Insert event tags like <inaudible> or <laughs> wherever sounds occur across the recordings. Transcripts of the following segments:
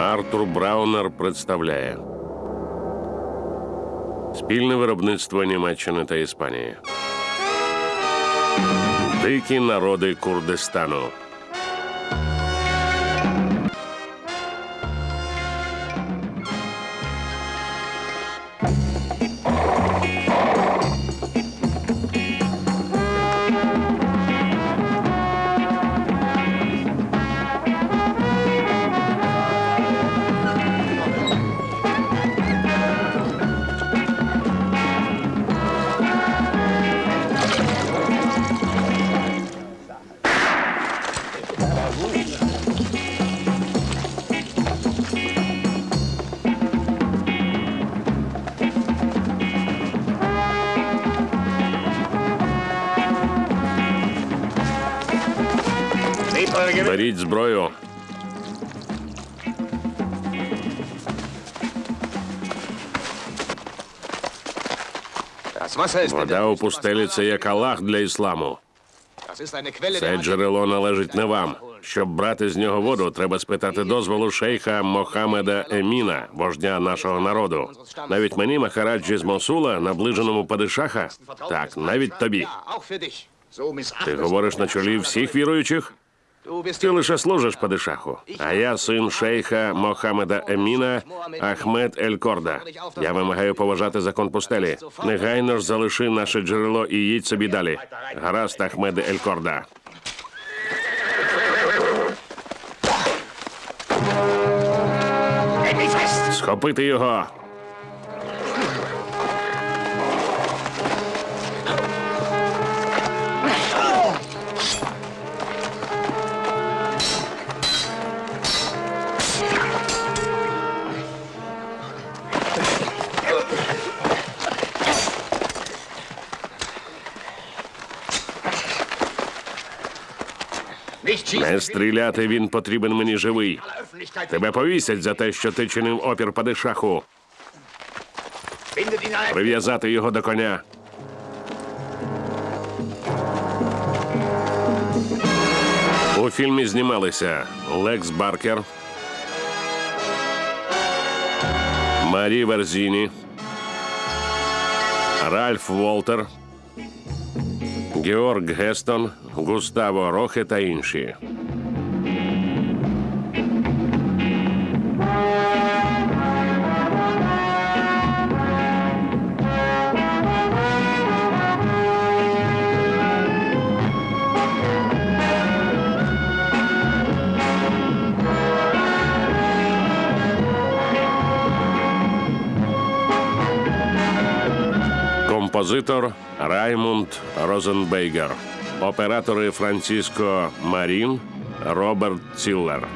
Артур Браунер представляє спільне виробництво Німеччини та Іспанії. Дикі народи Курдистану. Вода у пустелі це як Аллах для ісламу. Це джерело належить не вам. Щоб брати з нього воду, треба спитати дозволу шейха Мохамеда Еміна, вождя нашого народу. Навіть мені, Махараджі з Мосула, наближеному падишаха, так, навіть тобі. Ти говориш на чолі всіх віруючих? Ти лише служиш падишаху. А я син шейха Мохамеда Еміна Ахмед Ель Корда. Я вимагаю поважати закон пустелі. Негайно ж залиши наше джерело і їдь собі далі. Гаразд, Ахмеде Ель Корда. Схопити його. Не стріляти він потрібен мені живий. Тебе повісять за те, що ти чинив опір падишаху. Прив'язати його до коня. У фільмі знімалися Лекс Баркер, Марі Верзіні, Ральф Волтер, Георг Гестон, Густаво Рохе та інші. Композитор Раймунд Розенбергер. Оператори Франциско Марін, Роберт Ціллер.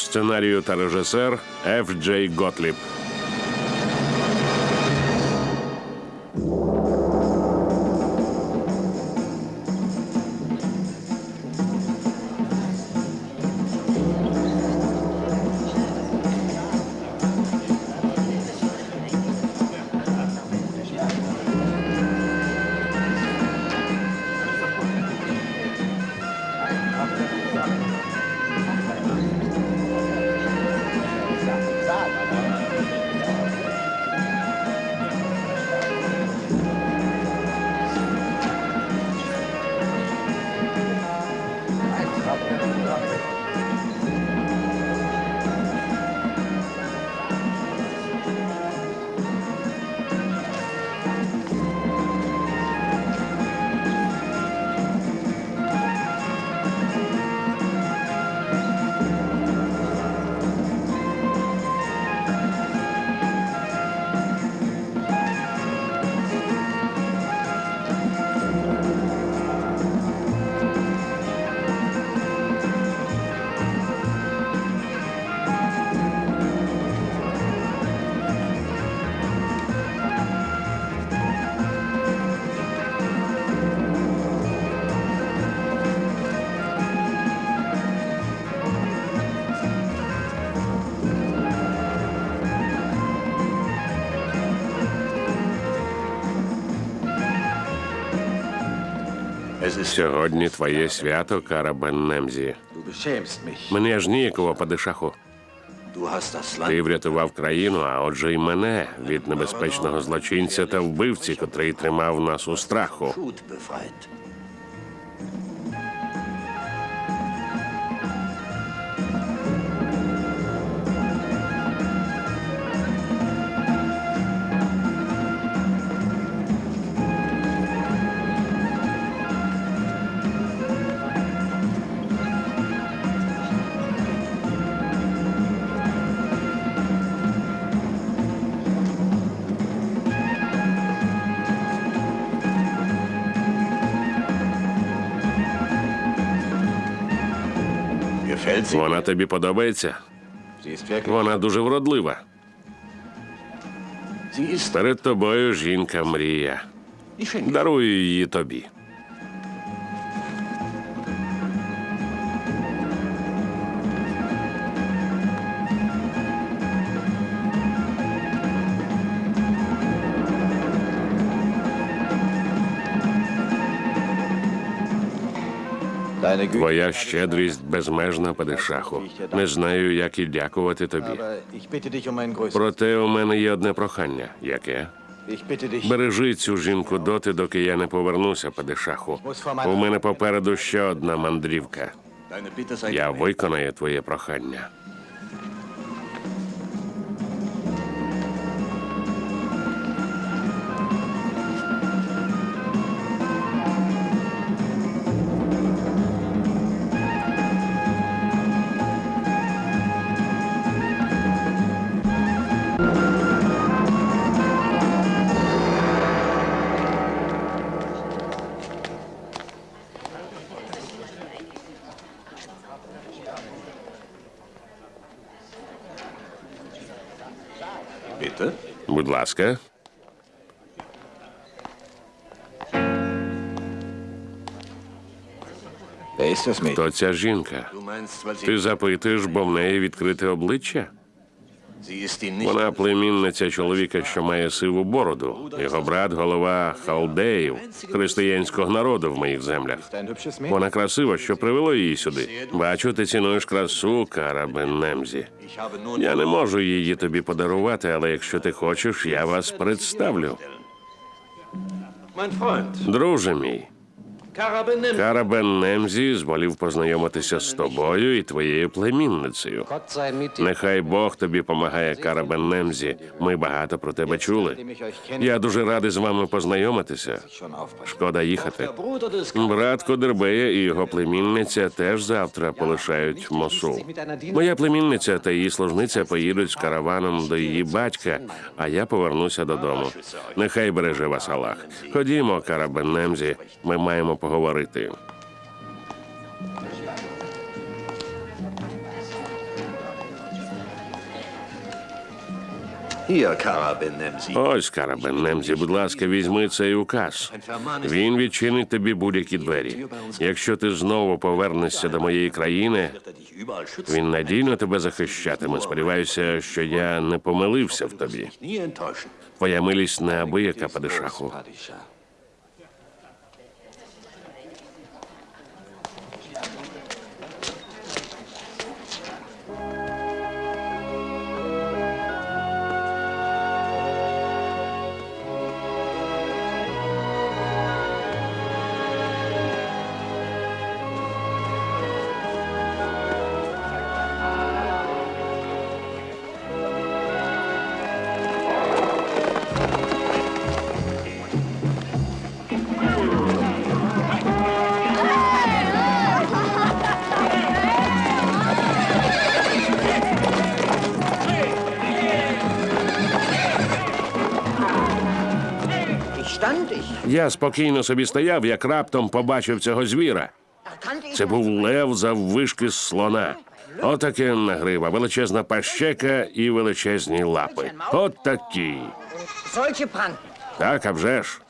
Сценарію та режисер Ф. Джей Готліб. Сьогодні твоє свято, Кара Бен Немзі. Мене ж ніяково падишаху. Ти врятував країну, а отже й мене від небезпечного злочинця та вбивці, котрий тримав нас у страху. Вона тобі подобається? Вона дуже вродлива. Перед тобою жінка мрія. Дарую її тобі. Твоя щедрість безмежна, падишаху. Не знаю, як і дякувати тобі. Проте у мене є одне прохання. Яке? Бережи цю жінку доти, доки я не повернуся, падишаху. У мене попереду ще одна мандрівка. Я виконаю твоє прохання. Ласка, хто ця жінка? Ти запитуєш, бо в неї відкрите обличчя? Вона племінниця чоловіка, що має сиву бороду. Його брат голова халдеїв, християнського народу в моїх землях. Вона красива, що привело її сюди. Бачу, ти цінуєш красу, Карабен Немзі. Я не можу її тобі подарувати, але якщо ти хочеш, я вас представлю. Друже мій. Кара Бен Немзі зволів познайомитися з тобою і твоєю племінницею. Нехай Бог тобі помагає, Кара Бен Немзі. Ми багато про тебе чули. Я дуже радий з вами познайомитися. Шкода їхати. Брат Кодербея і його племінниця теж завтра полишають Мосул. Моя племінниця та її служниця поїдуть з караваном до її батька, а я повернуся додому. Нехай береже вас Аллах. Ходімо, Кара Бен Немзі, ми маємо поговорити. Sie. Ось, Кара Бен Немзі, будь ласка, візьми цей указ. Він відчинить тобі будь-які двері. Якщо ти знову повернешся до моєї країни, він надійно тебе захищатиме. Сподіваюся, що я не помилився в тобі. Твоя милість неабияка, падишаху. Я спокійно собі стояв, як раптом побачив цього звіра. Це був лев заввишки з слона. Отаке нагрива, величезна пащека і величезні лапи. От такі. Так, а вже ж.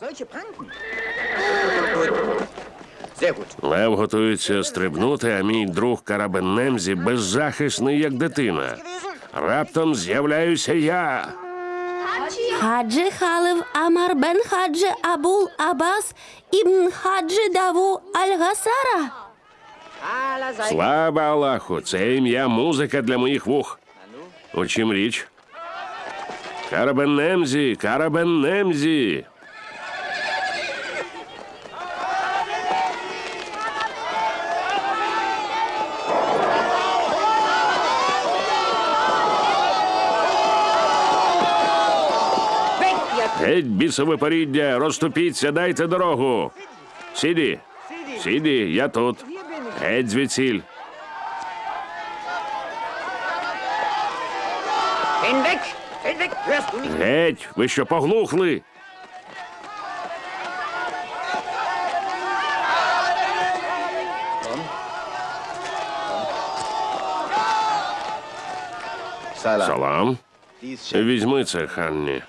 Лев готується стрибнути, а мій друг Карабен Немзі беззахисний, як дитина. Раптом з'являюся я. Хаджи Халеф Омар бен Хаджи Абул Аббас ібн Хаджи Давуд Аль-Госара. Слава Аллаху, це ім'я музика для моїх вух. У чім річ? Кара Бен Немзі, Кара Бен Немзі. Геть бісове поріддя, розступіться, дайте дорогу. Сіді, сіді, я тут. Геть звідсіль. Геть, ви що поглухли? Салам. Візьми це, Ханні.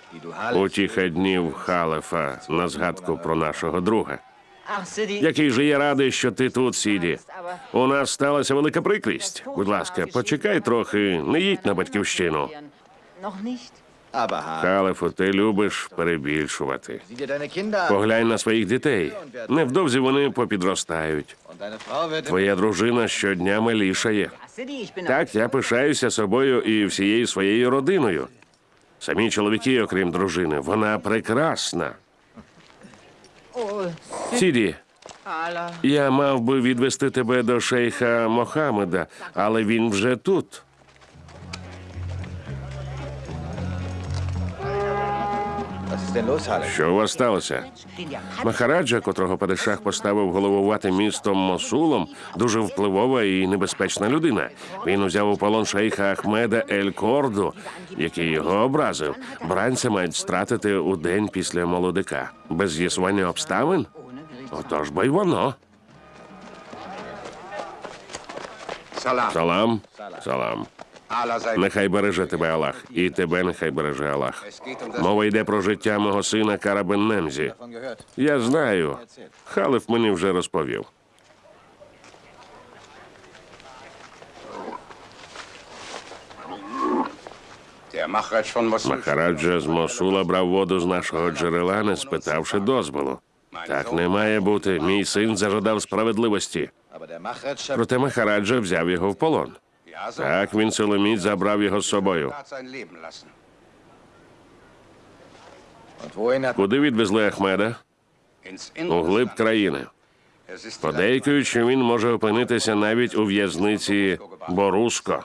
Утіха днів Халефа на згадку про нашого друга. Який же я радий, що ти тут, Сіді. У нас сталася велика прикрість. Будь ласка, почекай трохи, не їдь на батьківщину. Халефу, ти любиш перебільшувати. Поглянь на своїх дітей. Невдовзі вони попідростають. Твоя дружина щодня милішає. Так, я пишаюся собою і всією своєю родиною. Самі чоловіки, окрім дружини, вона прекрасна. Сіді, я мав би відвести тебе до шейха Мохамеда, але він вже тут. Що у вас сталося? Махараджа, котрого падишах поставив головувати містом Мосулом, дуже впливова і небезпечна людина. Він узяв у полон шейха Ахмеда Ель Корду, який його образив. Бранця мають стратити у день після молодика. Без з'ясування обставин? Отож бо й воно. Salam. Салам. Салам. Нехай береже тебе Аллах, і тебе нехай береже Аллах. Мова йде про життя мого сина Карабен Немзі. Я знаю. Халиф мені вже розповів. Махараджа з Мосула брав воду з нашого джерела, не спитавши дозволу. Так не має бути. Мій син зажадав справедливості. Проте Махараджа взяв його в полон. Так він силоміць забрав його з собою. Куди відвезли Ахмеда? У глиб країни. Подейкуючи, що він може опинитися навіть у в'язниці Боруско.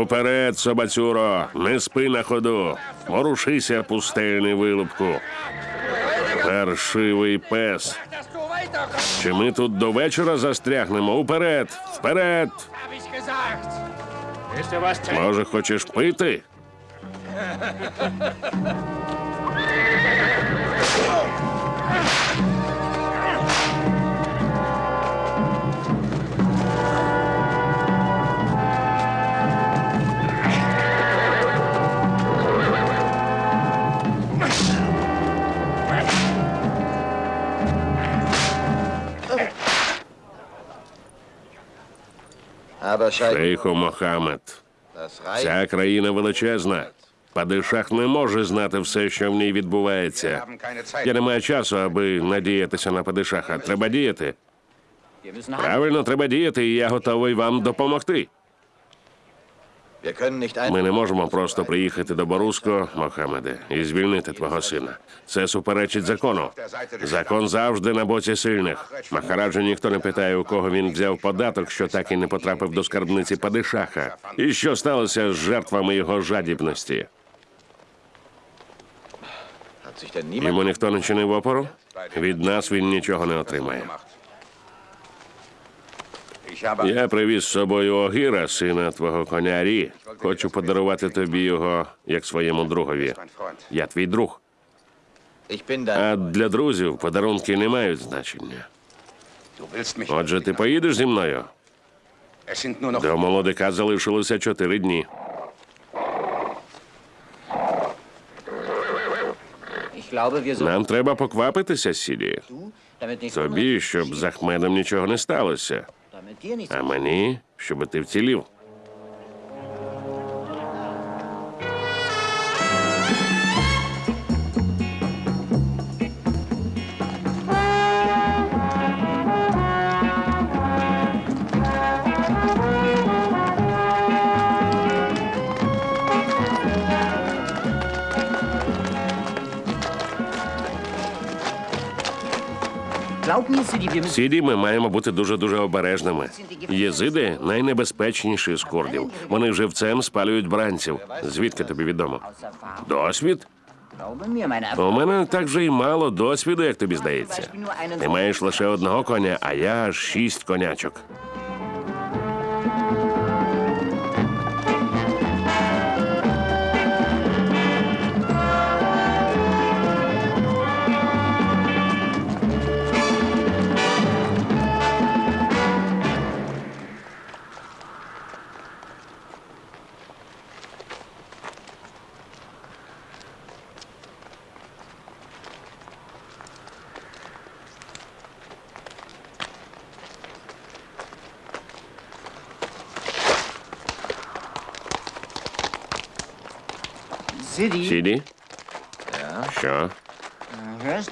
Уперед, собацюро, не спи на ходу. Ворушися, пустельний вилупку. Паршивий пес. Чи ми тут до вечора застрягнемо? Уперед! Вперед! Може, хочеш пити? Шейху Мохамед. das Ця країна величезна. Падишах не може знати все, що в ній відбувається. Я не маю часу, аби надіятися на падишаха. Треба діяти. Правильно, треба діяти, і я готовий вам допомогти. Ми не можемо просто приїхати до Боруско, Мохамеде, і звільнити твого сина. Це суперечить закону. Закон завжди на боці сильних. Махараджу ніхто не питає, у кого він взяв податок, що так і не потрапив до скарбниці падишаха. І що сталося з жертвами його жадібності? Йому ніхто не чинив опору? Від нас він нічого не отримає. Я привіз з собою Огіра, сина твого коня Рі. Хочу подарувати тобі його як своєму другові. Я твій друг. А для друзів подарунки не мають значення. Отже, ти поїдеш зі мною? До молодика залишилося чотири дні. Нам треба поквапитися, Сіді. Тобі, щоб з Ахмедом нічого не сталося. А мені, щоб ти вцілів. Сіді, ми маємо бути дуже дуже обережними. Єзиди найнебезпечніші з курдів. Вони живцем спалюють бранців. Звідки тобі відомо? Досвід? У мене так же й мало досвіду, як тобі здається. Ти маєш лише одного коня, а я шість конячок.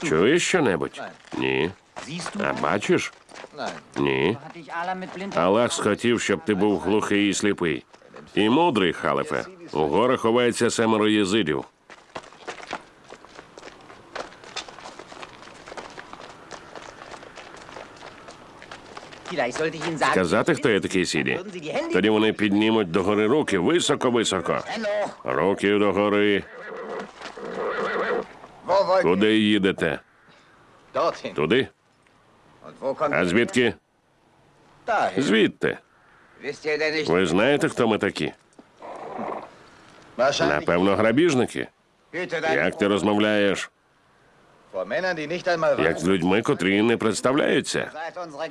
Чуєш що-небудь? Ні. А бачиш? Ні. Аллах схотів, щоб ти був глухий і сліпий. І мудрий, халифе. У горах ховається семеро єзидів. Vielleicht sollte ich Ihnen sagen, Казати, хто я такий сіді? Тоді вони піднімуть догори руки високо-високо. Руки догори. Куди їдете? Туди? А звідки? Звідти. Ви знаєте, хто ми такі? Напевно, грабіжники. Як ти розмовляєш? Як з людьми, котрі не представляються?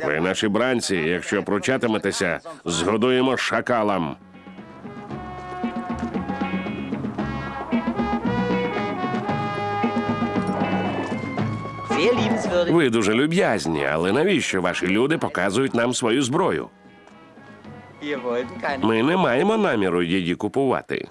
Ви наші бранці. Якщо пручатиметеся, згодуємо шакалам. Ви дуже люб'язні, але навіщо ваші люди показують нам свою зброю? Ми не маємо наміру її купувати.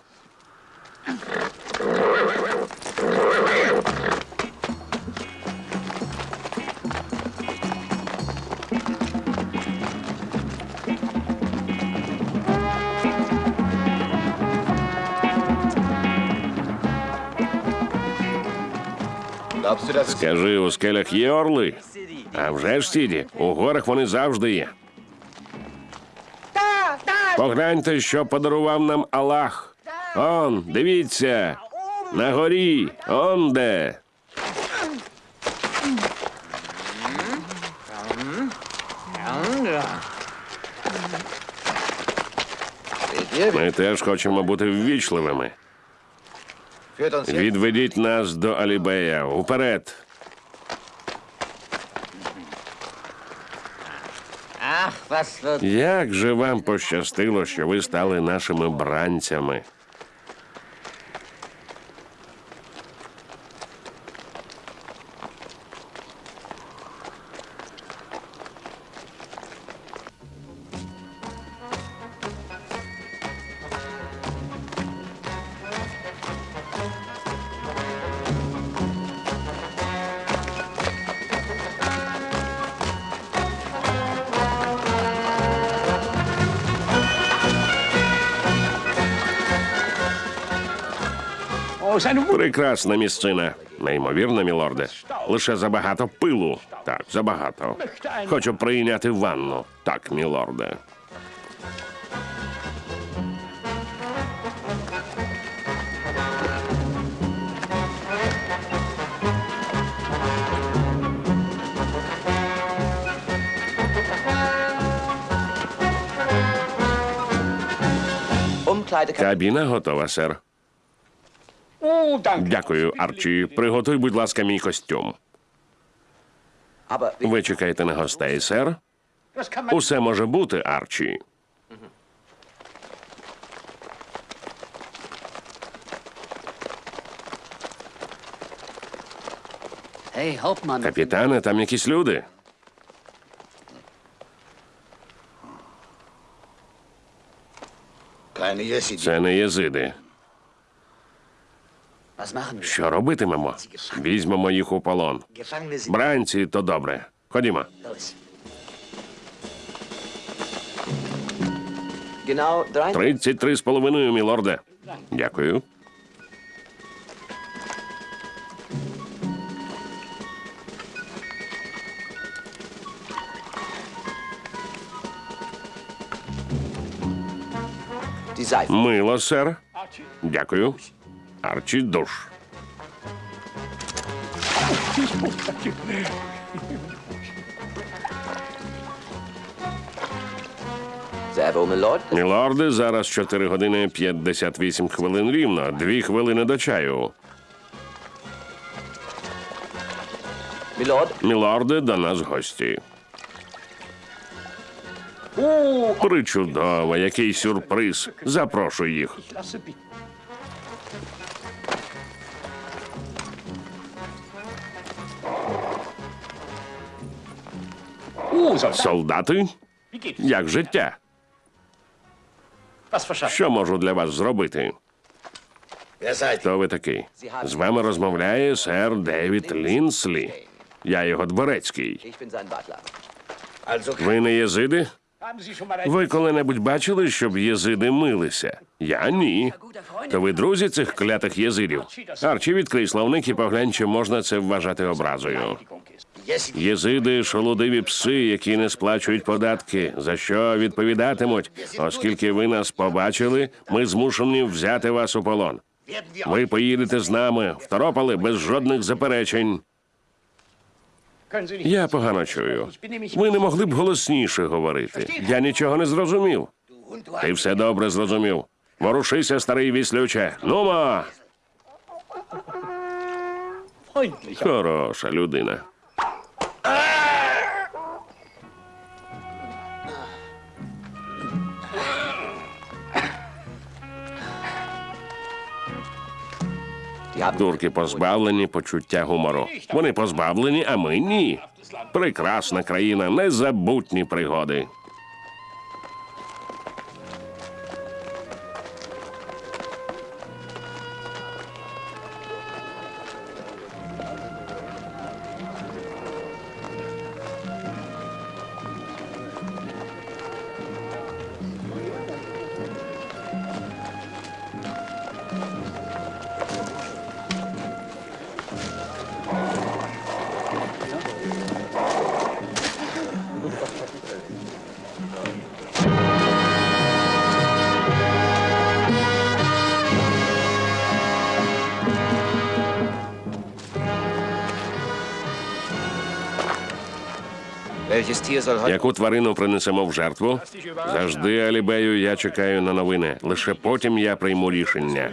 Скажи, у скелях є орли? А вже ж сіді, у горах вони завжди є. Погляньте, що подарував нам Аллах. Он, дивіться, на горі, он де. Ми теж хочемо бути ввічливими. Відведіть нас до Алібея. Уперед. Як же вам пощастило, що ви стали нашими бранцями? Прекрасна місцина. Неймовірно, мілорде. Лише забагато пилу. Так, забагато. Хочу прийняти ванну. Так, мілорде. Кабіна готова, сер. Дякую, Арчі. Приготуй, будь ласка, мій костюм. Ви чекаєте на гостей, сер? Усе може бути, Арчі. Капітане, там якісь люди. Це не єзиди. Що робитимемо? Візьмемо їх у полон. Бранці, то добре. Ходімо. drei. 33 з половиною, мілорде. Дякую. Мило, сер. Дякую. Арчі душ. Мілорде, зараз 4 години 58 хвилин рівно. Дві хвилини до чаю. Мілорде, до нас гості. Причудово, який сюрприз. Запрошую їх. Солдати, як життя? Що можу для вас зробити? Хто ви такий? З вами розмовляє сер Девід Лінслі. Я його дворецький. Ви не єзиди? Ви коли-небудь бачили, щоб єзиди милися? Я ні. То ви друзі цих клятих єзидів? Арчі, відкрий словник і поглянь, чи можна це вважати образою. Єзиди шолодиві пси, які не сплачують податки. За що відповідатимуть? Оскільки ви нас побачили, ми змушені взяти вас у полон. Ви поїдете з нами, второпали без жодних заперечень. Я погано чую. Ви не могли б голосніше говорити. Я нічого не зрозумів. Ти все добре зрозумів. Ворушися, старий віслюче. Нумо! Хороша людина. Турки позбавлені почуття гумору. Вони позбавлені, а ми ні. Прекрасна країна, незабутні пригоди. Яку тварину принесемо в жертву? Завжди, Алібею, я чекаю на новини. Лише потім я прийму рішення.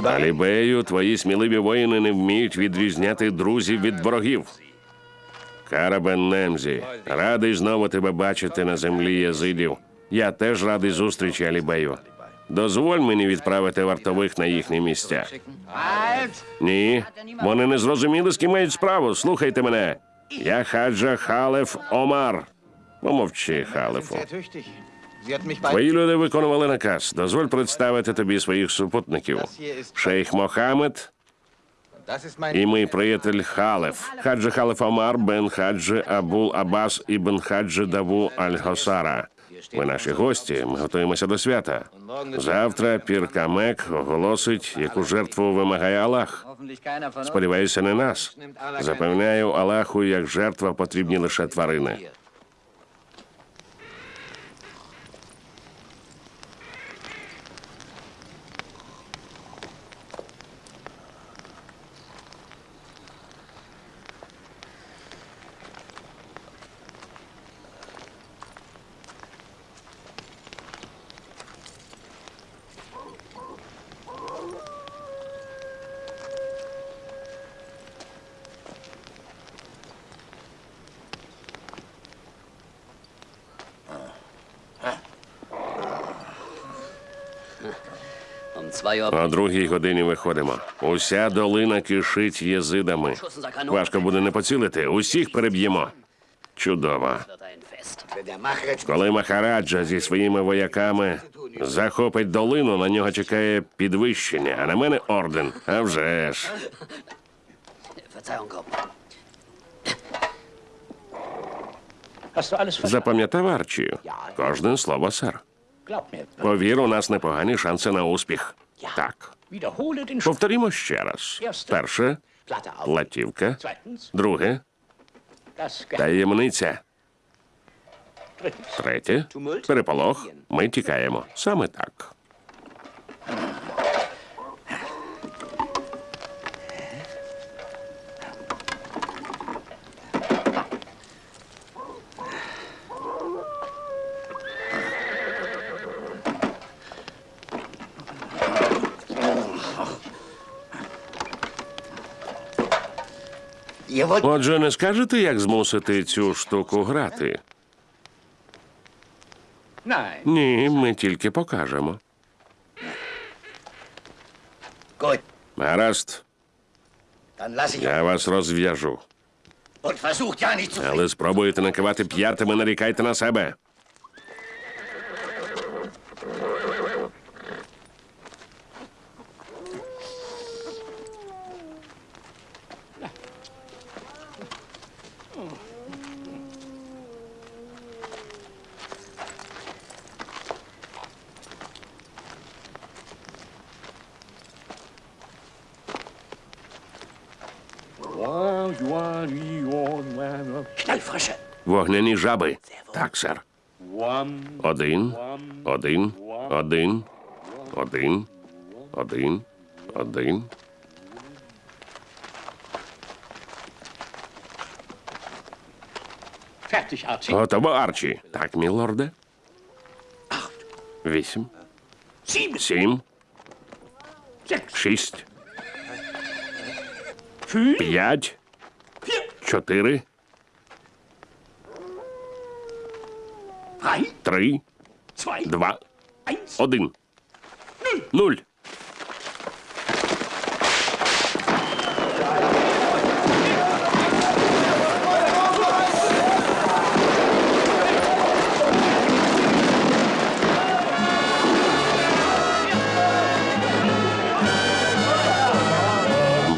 Алібею, твої сміливі воїни не вміють відрізняти друзів від ворогів. Кара Бен Немзі, радий знову тебе бачити на землі язидів. Я теж радий зустрічі, Алібею. Дозволь мені відправити вартових на їхні місця. Ні, вони не зрозуміли, з ким мають справу. Слухайте мене. Я Хаджи Халеф Омар. Помовчи, Халефу. Твої люди виконували наказ. Дозволь представити тобі своїх супутників. Шейх Мохамед і мій приятель Халеф. Хаджи Халеф Омар бен Хаджи Абул Абас ібн Хаджи Даву Аль-Госара. Ви наші гості, ми готуємося до свята. Завтра Пір Камек оголосить, яку жертву вимагає Аллах. Сподіваюся, не нас. Запевняю Аллаху, як жертва потрібні лише тварини. О другій годині виходимо. Уся долина кишить єзидами. Важко буде не поцілити. Усіх переб'ємо. Чудово. Коли Махараджа зі своїми вояками захопить долину, на нього чекає підвищення, а на мене орден. А вже ж. Запам'ятав Арчі. Кожне слово, сер. Повір, у нас непогані шанси на успіх. Так. Повторімо ще раз. Перше платівка. Друге таємниця. Третє переполох. Ми тікаємо. Саме так. Отже, не скажете, як змусити цю штуку грати? Ні, ми тільки покажемо. Гаразд, я вас розв'яжу. Але спробуєте накивати п'ятами, нарікайте на себе. Жаби. Так, сер. Один, один, один, один, один, один. Готово, Арчі. Так, мілорде. Вісім, сім, шість, п'ять, чотири, три, два, один. Нуль.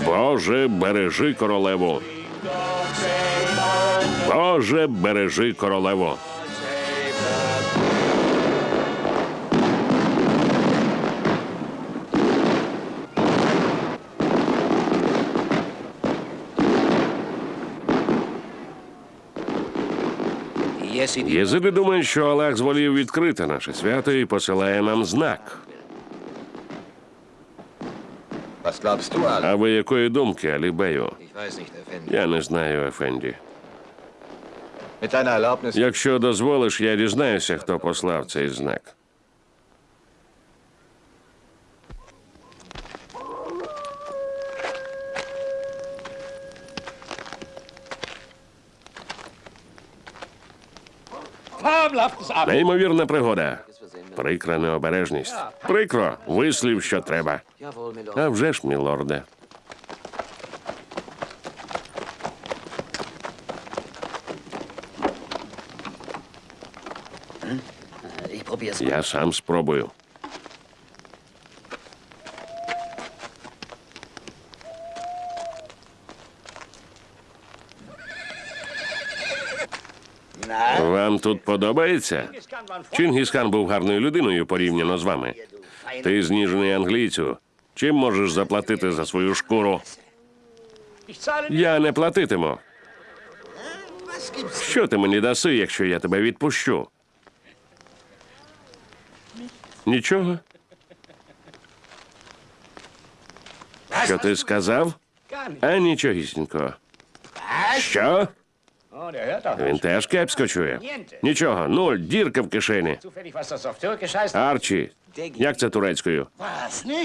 Боже, бережи королеву. Боже, бережи королеву. Єзиди думають, що Аллах зволів відкрити наше свято і посилає нам знак. А ви якої думки, Алібею? Я не знаю, Ефенді. Якщо дозволиш, я дізнаюся, хто послав цей знак. Неймовірна пригода. Прикра необережність. Прикро, вислів, що треба. А вже ж, мілорде. Я сам спробую. Вам тут подобається? Чингісхан був гарною людиною порівняно з вами. Ти зніжений англійцю. Чим можеш заплатити за свою шкуру? Я не платитиму. Що ти мені даси, якщо я тебе відпущу? Нічого. Що ти сказав? А нічогісінько. Що? Він теж кепсько чує. Нічого, нуль, дірка в кишені. Арчі, як це турецькою?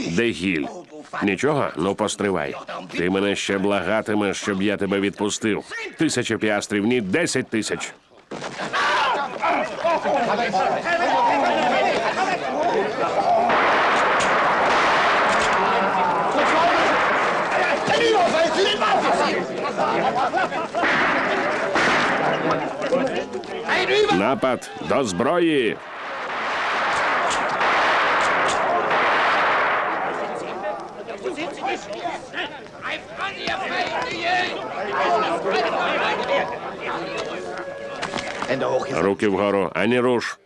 Дегіль. Нічого? Ну постривай. Ти мене ще благатимеш, щоб я тебе відпустив. Тисяча піастрів, ні десять тисяч. Напад до зброї. Руки вгору, ані руш.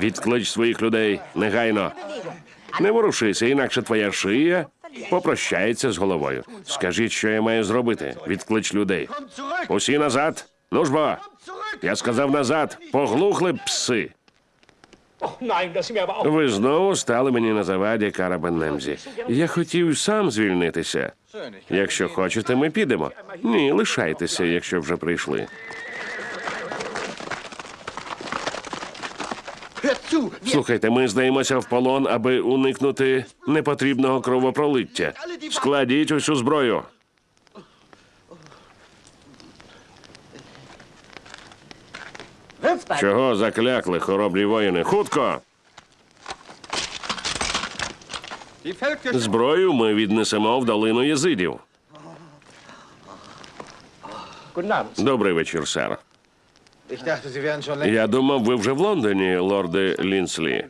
Відклич своїх людей негайно. Не ворушися, інакше твоя шия попрощається з головою. Скажіть, що я маю зробити. Відклич людей. Усі назад. Ну ж бо. Я сказав назад. Поглухли пси. Aber auch. Ви знову стали мені на заваді, Карабенемзі. Я хотів сам звільнитися. Якщо хочете, ми підемо. Ні, лишайтеся, якщо вже прийшли. Слухайте, ми здаємося в полон, аби уникнути непотрібного кровопролиття. Складіть усю зброю. Чого заклякли, хоробрі воїни? Хутко! Зброю ми віднесемо в долину єзидів. Добрий вечір, сер. Я думав, ви вже в Лондоні, лорде Лінслі.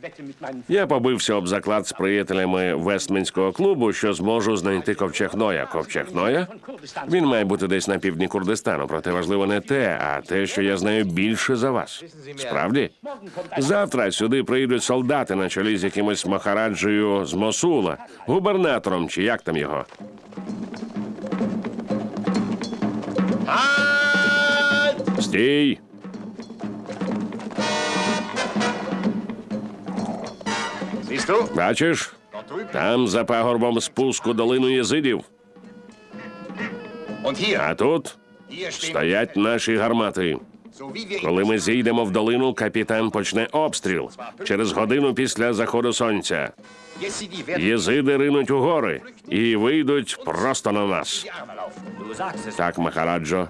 Я побився об заклад з приятелями Вестмінського клубу, що зможу знайти ковчег Ноя. Ковчег Ноя? Він має бути десь на півдні Курдистану, проте важливо не те, а те, що я знаю більше за вас. Справді? Завтра сюди прийдуть солдати на чолі з якимось Махараджею з Мосула, губернатором чи як там його. Стій! Бачиш? Там за пагорбом спуску долину єзидів. А тут стоять наші гармати. Коли ми зійдемо в долину, капітан почне обстріл через годину після заходу сонця. Єзиди ринуть у гори і вийдуть просто на нас. Так, Махараджо.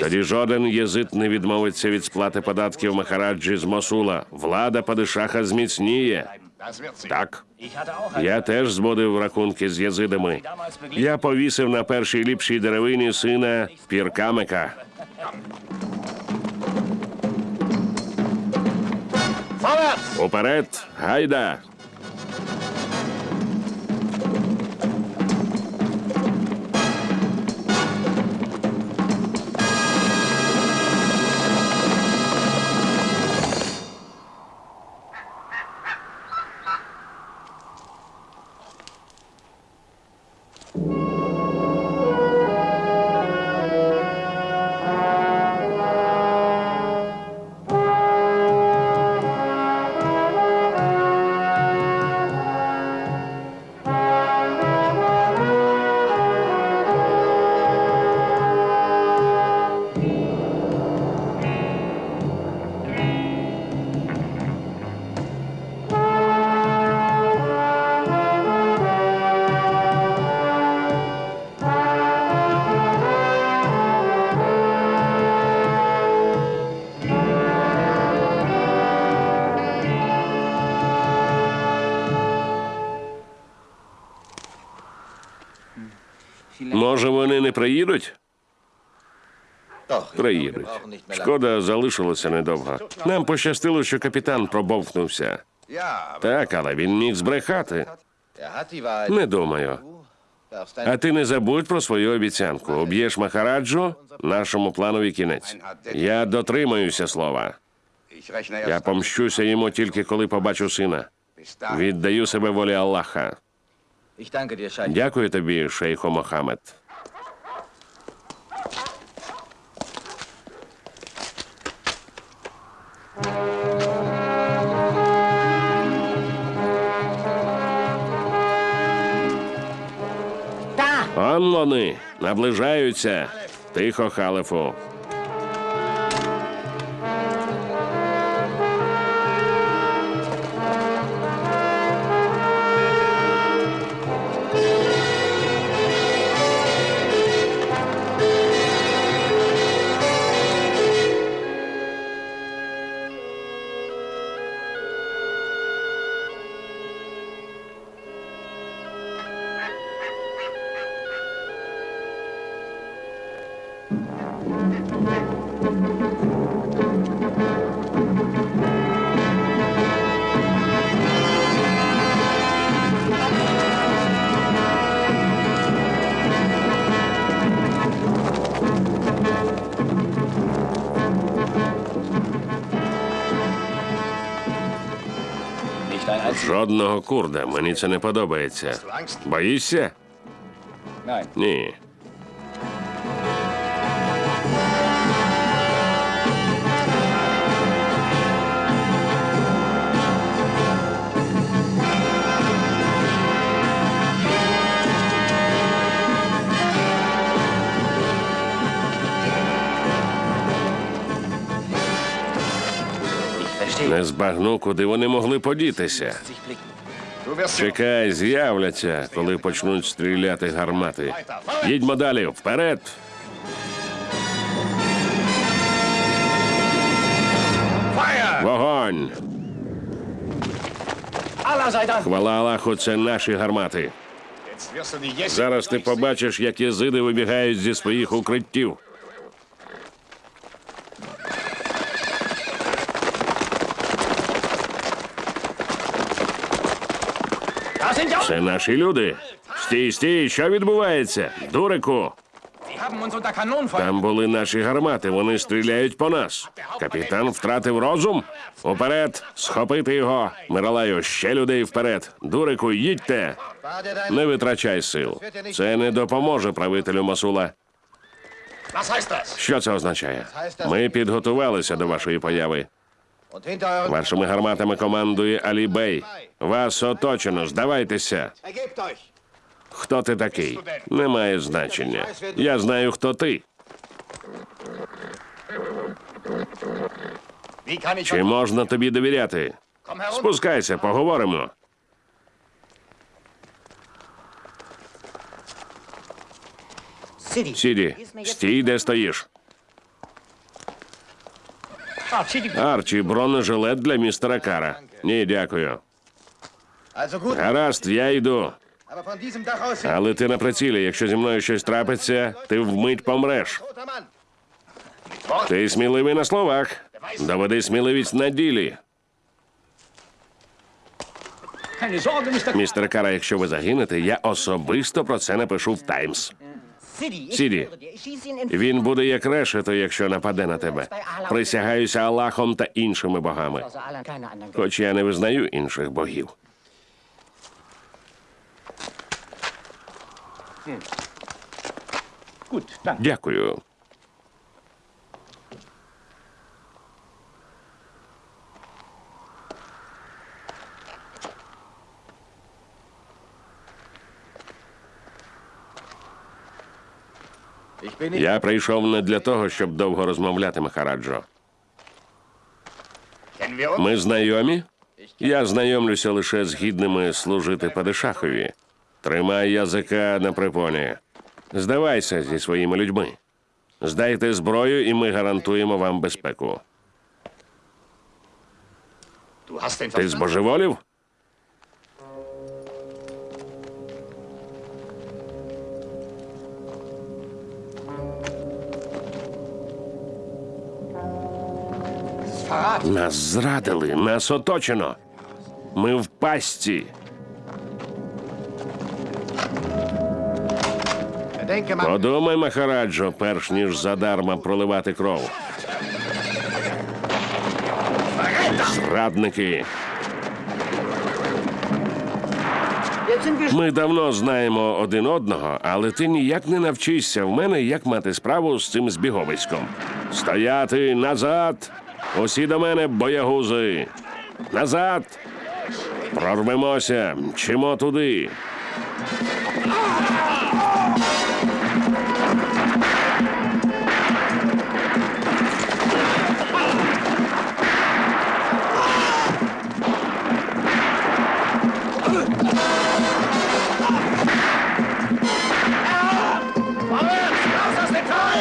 Тоді жоден єзид не відмовиться від сплати податків Махараджі з Мосула. Влада падишаха зміцніє. Так, я теж зводив рахунки з єзидами. Я повісив на першій ліпшій деревині сина Піркамика. Уперед, гайда! Приїдуть? Приїдуть. Шкода, залишилося недовго. Нам пощастило, що капітан пробовкнувся. Так, але він міг збрехати. Не думаю. А ти не забудь про свою обіцянку. Об'єш Махараджу, нашому планові кінець. Я дотримаюся слова. Я помщуся йому тільки коли побачу сина. Віддаю себе волі Аллаха. Дякую тобі, шейхо Мохамед. Он вони наближаються. Тихо, халифу. Курда. Мені це не подобається. Боїшся? Ні. Не збагну, куди вони могли подітися. Чекай, з'являться, коли почнуть стріляти гармати. Їдьмо далі, вперед! Вогонь! Хвала Аллаху, це наші гармати. Зараз ти побачиш, як єзиди вибігають зі своїх укриттів. Це наші люди. Стій, стій, що відбувається? Дурику, там були наші гармати, вони стріляють по нас. Капітан втратив розум. Уперед, схопити його. Миралаю, ще людей вперед. Дурику, їдьте. Не витрачай сил. Це не допоможе правителю Масула. Що це означає? Ми підготувалися до вашої появи. Вашими гарматами командує Алі Бей. Вас оточено, здавайтеся. Хто ти такий? Немає значення. Я знаю, хто ти. Чи можна тобі довіряти? Спускайся, поговоримо. Сіді, стій, де стоїш. Арчі, бронежилет для містера Кара. Ні, дякую. Гаразд, я йду. Але ти на прицілі. Якщо зі мною щось трапиться, ти вмить помреш. Ти сміливий на словах. Доведи сміливість на ділі. Містер Кара, якщо ви загинете, я особисто про це напишу в Таймс. In Він буде як решето, якщо нападе на тебе. Присягаюся Аллахом та іншими богами. Хоч я не визнаю інших богів. Дякую. Я прийшов не для того, щоб довго розмовляти, Махараджо. Ми знайомі? Я знайомлюся лише з гідними служити Падишахові. Тримай язика на припоні. Здавайся зі своїми людьми. Здайте зброю, і ми гарантуємо вам безпеку. Ти збожеволів? Нас зрадили, нас оточено. Ми в. Bedenke. Подумай, Махараджо, перш ніж задарма проливати кров. Зрадники. Ми давно знаємо один одного, але ти ніяк не навчишся в мене, як мати справу з цим збіговиськом. Стояти назад! Усі до мене, боягузи! Назад! Прорвемося, мчимо туди.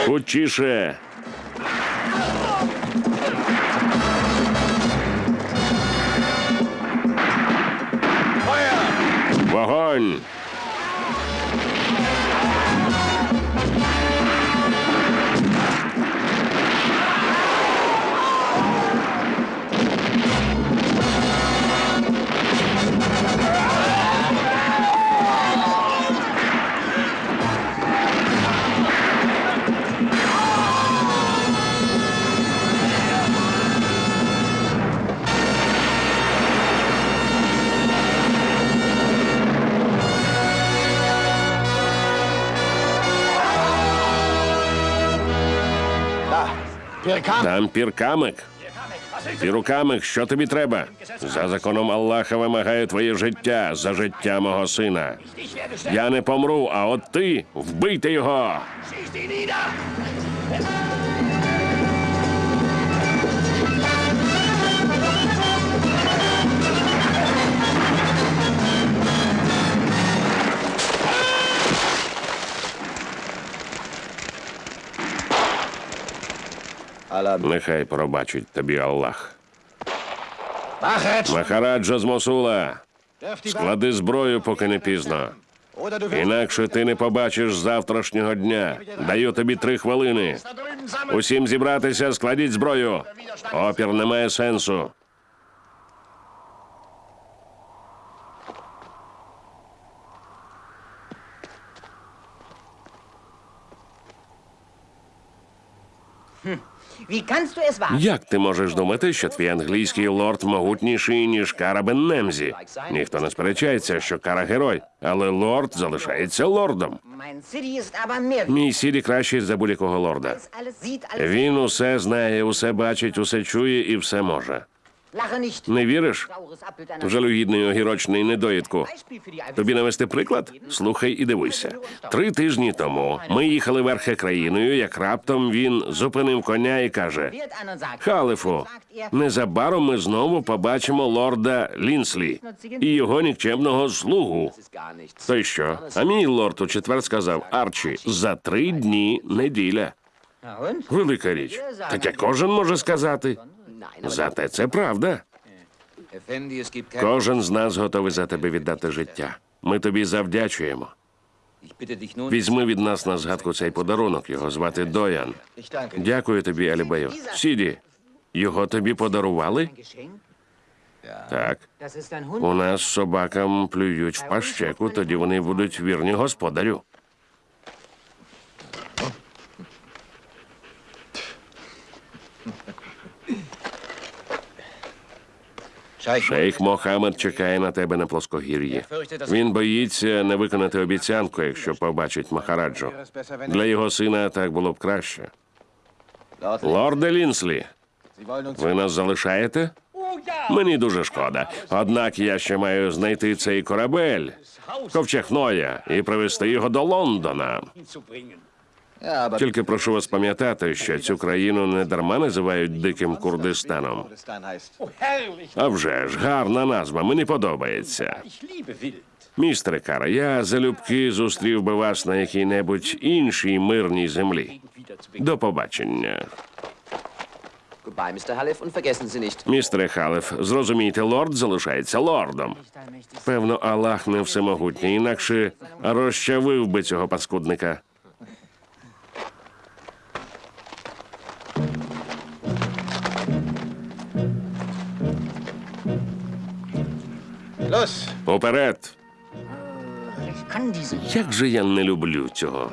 Хутчіше. Вогонь! Там піркамик. Пірукамик, що тобі треба? За законом Аллаха вимагаю твоє життя за життя мого сина. Я не помру, а от ти вбийте його. Нехай пробачить тобі Аллах. Махараджа з Мосула, склади зброю, поки не пізно. Інакше ти не побачиш завтрашнього дня. Даю тобі три хвилини. Усім зібратися, складіть зброю. Опір не має сенсу. Wie Як ти можеш думати, що твій англійський лорд могутніший, ніж Кара Беннемзі? Ніхто не сперечається, що Кара герой, але лорд залишається лордом. Мій сірі кращий за будь-якого лорда. Він усе знає, усе бачить, усе чує і все може. Не віриш? Жалюгідний огірочний недоїдку. Тобі навести приклад? Слухай і дивися. Три тижні тому ми їхали верхи країною, як раптом він зупинив коня і каже: Халифу, er, незабаром ми знову побачимо лорда Лінслі і його нікчемного слугу. ist gar nichts. То й що? А мій лорд у четвер сказав Арчі, за три дні неділя. Велика річ. Таке кожен може сказати. Зате це правда. Кожен з нас готовий за тебе віддати життя. Ми тобі завдячуємо. Візьми від нас на згадку цей подарунок. Його звати Доян. Дякую тобі, Алібею. Сіді, його тобі подарували? Так. У нас собакам плюють в пащеку, тоді вони будуть вірні господарю. Шейх Мохамед чекає на тебе на плоскогір'ї. Він боїться не виконати обіцянку, якщо побачить Махараджу. Для його сина так було б краще. Лорде Лінслі, ви нас залишаєте? Мені дуже шкода. Однак я ще маю знайти цей корабель, ковчег Ноя, і привезти його до Лондона. Тільки прошу вас пам'ятати, що цю країну не дарма називають диким Курдистаном. А вже ж, гарна назва, мені подобається. Містере Кара, я залюбки зустрів би вас на якій-небудь іншій мирній землі. До побачення. Містере Халеф, зрозумійте, лорд залишається лордом. Певно, Аллах не всемогутній, інакше розчавив би цього паскудника. Diese. Як же я не люблю цього.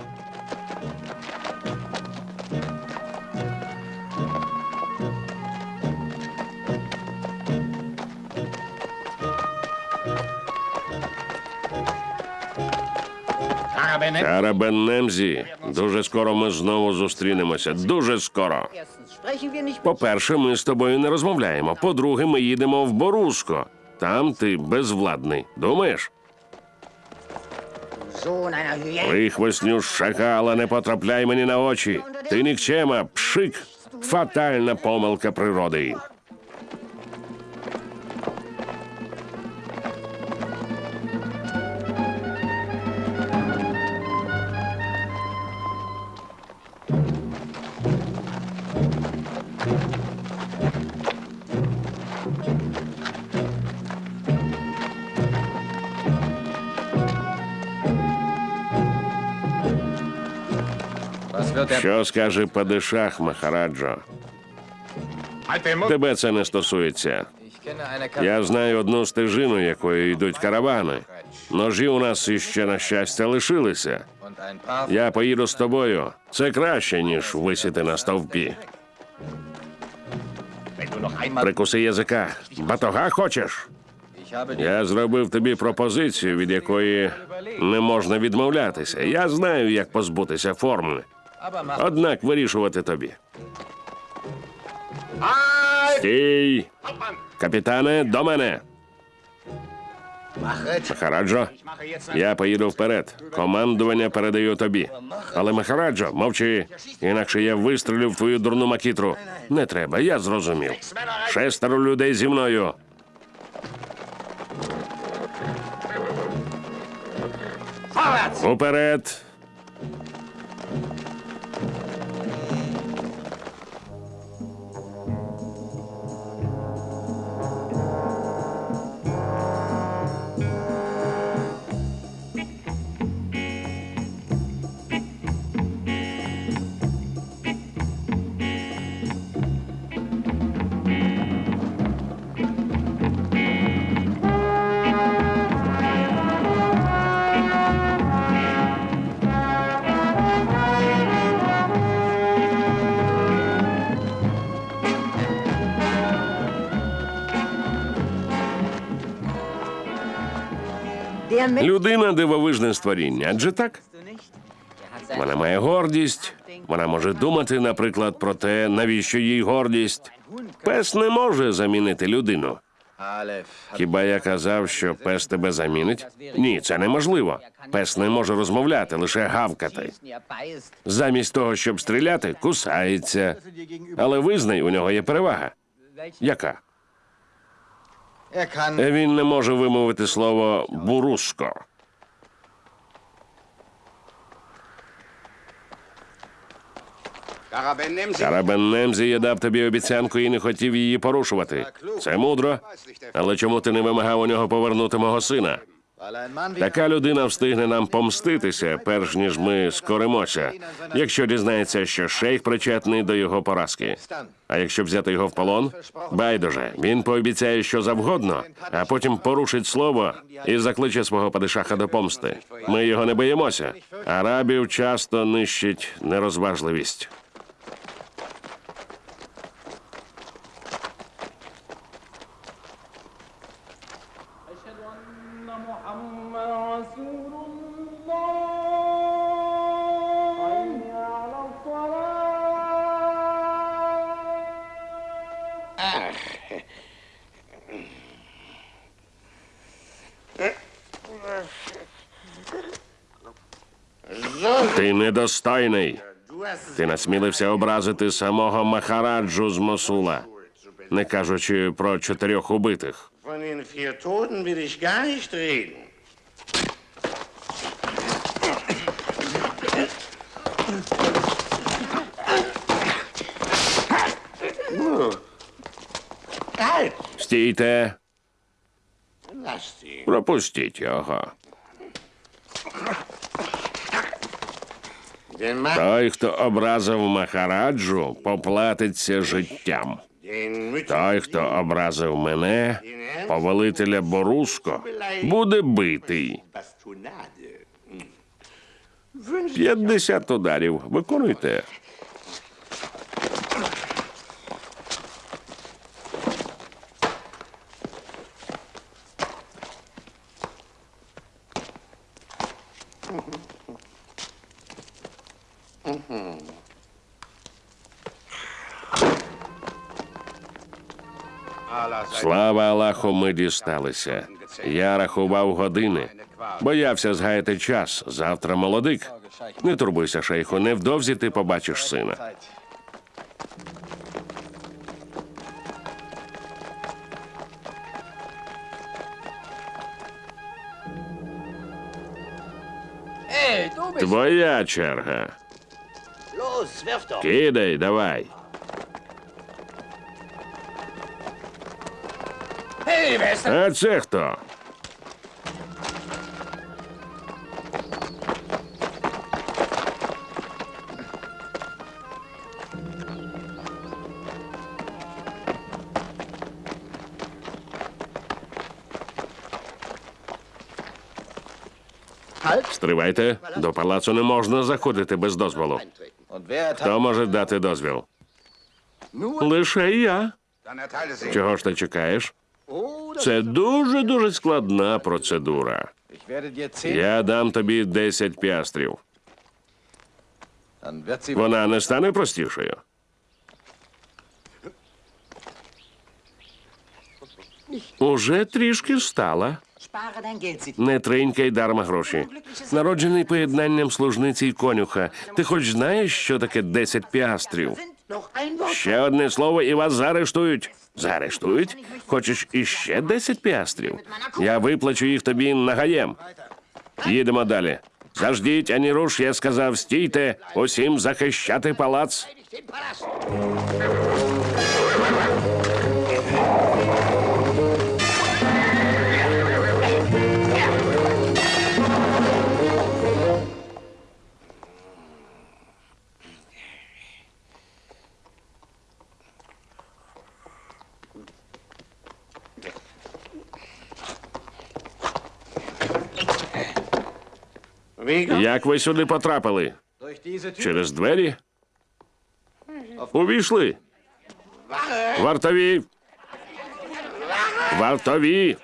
Arabenem. Кара Беннемзі, дуже скоро ми знову зустрінемося. Дуже скоро. По-перше, ми з тобою не розмовляємо. По-друге, ми їдемо в Боруско. Там ти безвладний. Думаєш? Прихвостню шакала, не потрапляй мені на очі. Ти нікчема, пшик. Фатальна помилка природи. Що скаже Падишах Махараджо? Тебе це не стосується. Я знаю одну стежину, якою йдуть каравани. Ножі у нас іще, на щастя, лишилися. Я поїду з тобою. Це краще, ніж висіти на стовпі. Прикуси язика. Батога хочеш? Я зробив тобі пропозицію, від якої не можна відмовлятися. Я знаю, як позбутися форми. Однак вирішувати тобі. Стій! Капітане, до мене! Махараджо, я поїду вперед. Командування передаю тобі. Але Махараджо, мовчи, інакше я вистрілю в твою дурну макітру. Не треба, я зрозумів. Шестеро людей зі мною. Уперед! Людина дивовижне створіння, адже так? Вона має гордість. Вона може думати, наприклад, про те, навіщо їй гордість. Пес не може замінити людину. Хіба я казав, що пес тебе замінить? Ні, це неможливо. Пес не може розмовляти, лише гавкати. Замість того, щоб стріляти, кусається. Але визнай, у нього є перевага. Яка? Kann. Він не може вимовити слово буруско. Карабен Немзі я дав тобі обіцянку і не хотів її порушувати. Це мудро. Але чому ти не вимагав у нього повернути мого сина? Така людина встигне нам помститися, перш ніж ми скоримося, якщо дізнається, що шейх причетний до його поразки. А якщо взяти його в полон, байдуже, він пообіцяє що завгодно, а потім порушить слово і закличе свого падишаха до помсти. Ми його не боїмося. Арабів часто нищить нерозважливість. Недостойний. Ти насмілився образити самого Махараджу з Мосула, не кажучи про чотирьох убитих. Von den vier Той, хто образив Махараджу, поплатиться життям. Той, хто образив мене, повелителя Боруско, буде битий. Bastonade. 50 ударів. Виконуйте. Слава ми дісталися. Я рахував години. Боявся згаяти час. Завтра молодик. Не турбуйся, шейху, невдовзі ти побачиш сина. Твоя черга. Кидай, давай. А це хто? Стривайте. До палацу не можна заходити без дозволу. Хто може дати дозвіл? Лише я. Чого ж ти чекаєш? Це дуже дуже складна процедура. Я дам тобі 10 піастрів. Вона не стане простішою. Уже трішки стала. Не тринькай дарма гроші. Народжений поєднанням служниці й конюха. Ти хоч знаєш, що таке 10 піастрів? Ще одне слово, і вас заарештують. Заарештують? Хочеш іще 10 піастрів? Я виплачу їх тобі нагаєм. Їдемо далі. Заждіть, ані руш, я сказав, стійте, усім захищати палац. Як ви сюди потрапили? Через двері? Увійшли. Вартові. Вартові.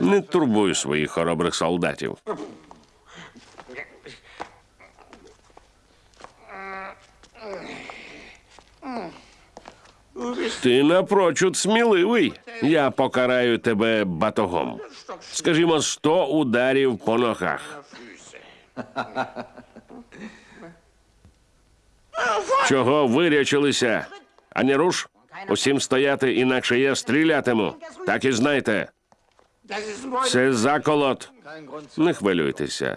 Не турбуй своїх хоробрих солдатів. Ти напрочуд сміливий. Я покараю тебе батогом. Скажімо, сто ударів по ногах. Чого вирячилися? Ані руш? Усім стояти, інакше я стрілятиму. Так і знайте. Це заколот. Не хвилюйтеся.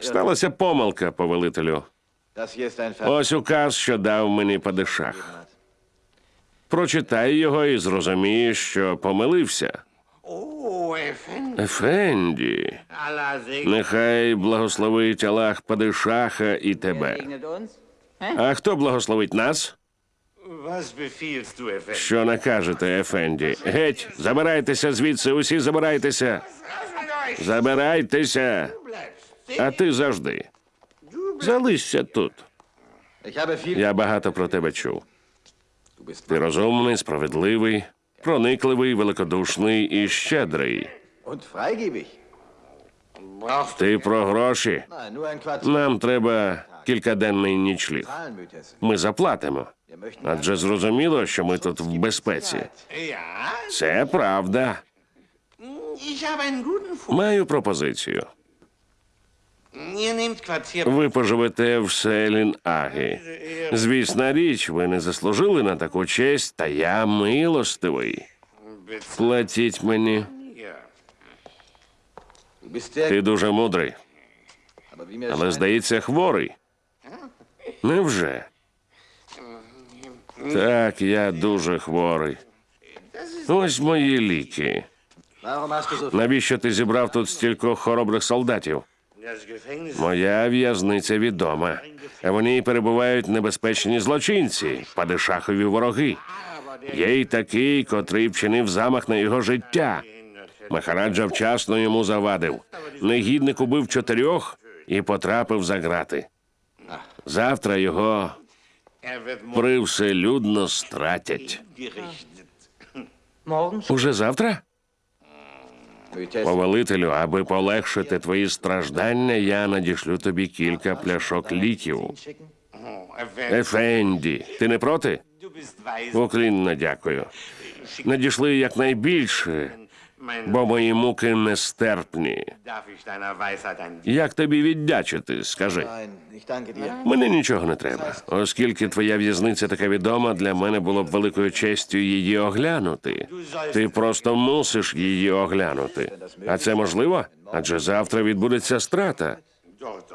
Сталася помилка, повелителю. Ось указ, що дав мені падишах. Прочитай його і зрозумієш, що помилився. Ефенді, нехай благословить Аллах падишаха і тебе. А хто благословить нас? Що накажете, Ефенді? Геть, забирайтеся звідси, усі забирайтеся. Забирайтеся. А ти завжди. Залишся тут. Я багато про тебе чув. Ти розумний, справедливий, проникливий, великодушний і щедрий. Ти про гроші. Нам треба кількаденний нічліг. Ми заплатимо. Адже зрозуміло, що ми тут в безпеці. Це правда. Маю пропозицію. Ви поживете в Селін Агі. Звісна річ, ви не заслужили на таку честь, та я милостивий. Платіть мені. Ти дуже мудрий, але здається, хворий. Невже? Так, я дуже хворий. Ось мої ліки. Навіщо ти зібрав тут стількох хоробрих солдатів? Моя в'язниця відома. А в ній перебувають небезпечні злочинці, падишахові вороги. Є й такий, котрий вчинив замах на його життя. Махараджа вчасно йому завадив. Негідник убив чотирьох і потрапив за грати. Завтра його привселюдно стратять. Уже завтра? Повелителю, аби полегшити твої страждання, я надішлю тобі кілька пляшок ліків. Ефенді, ти не проти? Уклінно дякую. Надійшли якнайбільше, бо мої муки нестерпні. Як тобі віддячити, скажи. Мені нічого не треба. Оскільки твоя в'язниця така відома, для мене було б великою честю її оглянути. Ти просто мусиш її оглянути. А це можливо? Адже завтра відбудеться страта.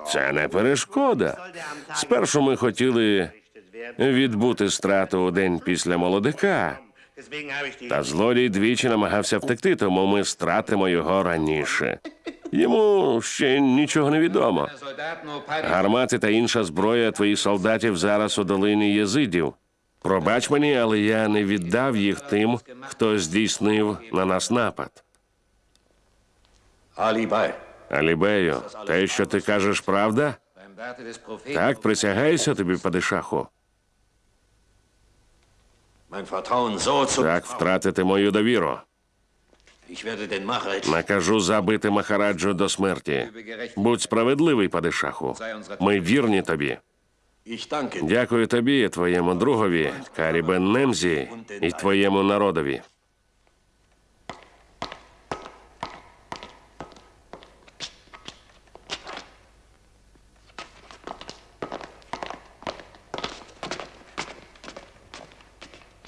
Це не перешкода. Спершу ми хотіли відбути страту у день після молодика. Та злодій двічі намагався втекти, тому ми стратимо його раніше. Йому ще нічого не відомо. Гармати та інша зброя твоїх солдатів зараз у долині єзидів. Пробач мені, але я не віддав їх тим, хто здійснив на нас напад. Алібею, те, що ти кажеш, правда? Так, присягаюся тобі, падишаху. Так, втратити мою довіру. Накажу забити Махараджу до смерті. Будь справедливий, падишаху. Ми вірні тобі. Дякую тобі, твоєму другові, Карібен Немзі, і твоєму народові.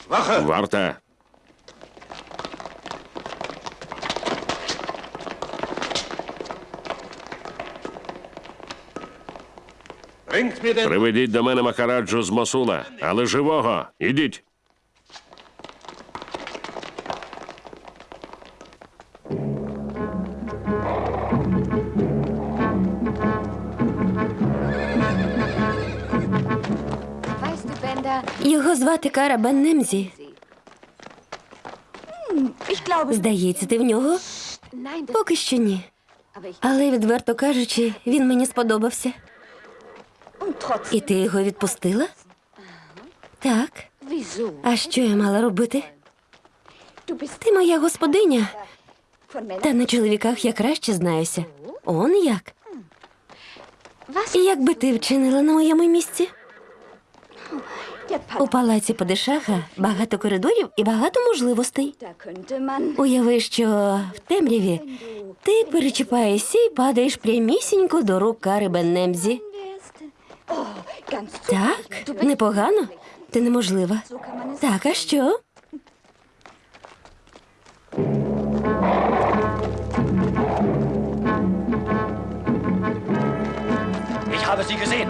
Варта. Приведіть до мене Махараджу з Мосула, але живого. Ідіть. Його звати Кара Бен Немзі. Здається, ти в нього? Поки що ні. Але відверто кажучи, він мені сподобався. І ти його відпустила? Так. А що я мала робити? Ти моя господиня. Та на чоловіках я краще знаюся. Он як? І як би ти вчинила на моєму місці? У палаці Падишаха багато коридорів і багато можливостей. Уяви, що в темряві ти перечіпаєшся і падаєш прямісінько до рук Кари Беннемзі. Так, непогано. Ти неможлива. Так, а що?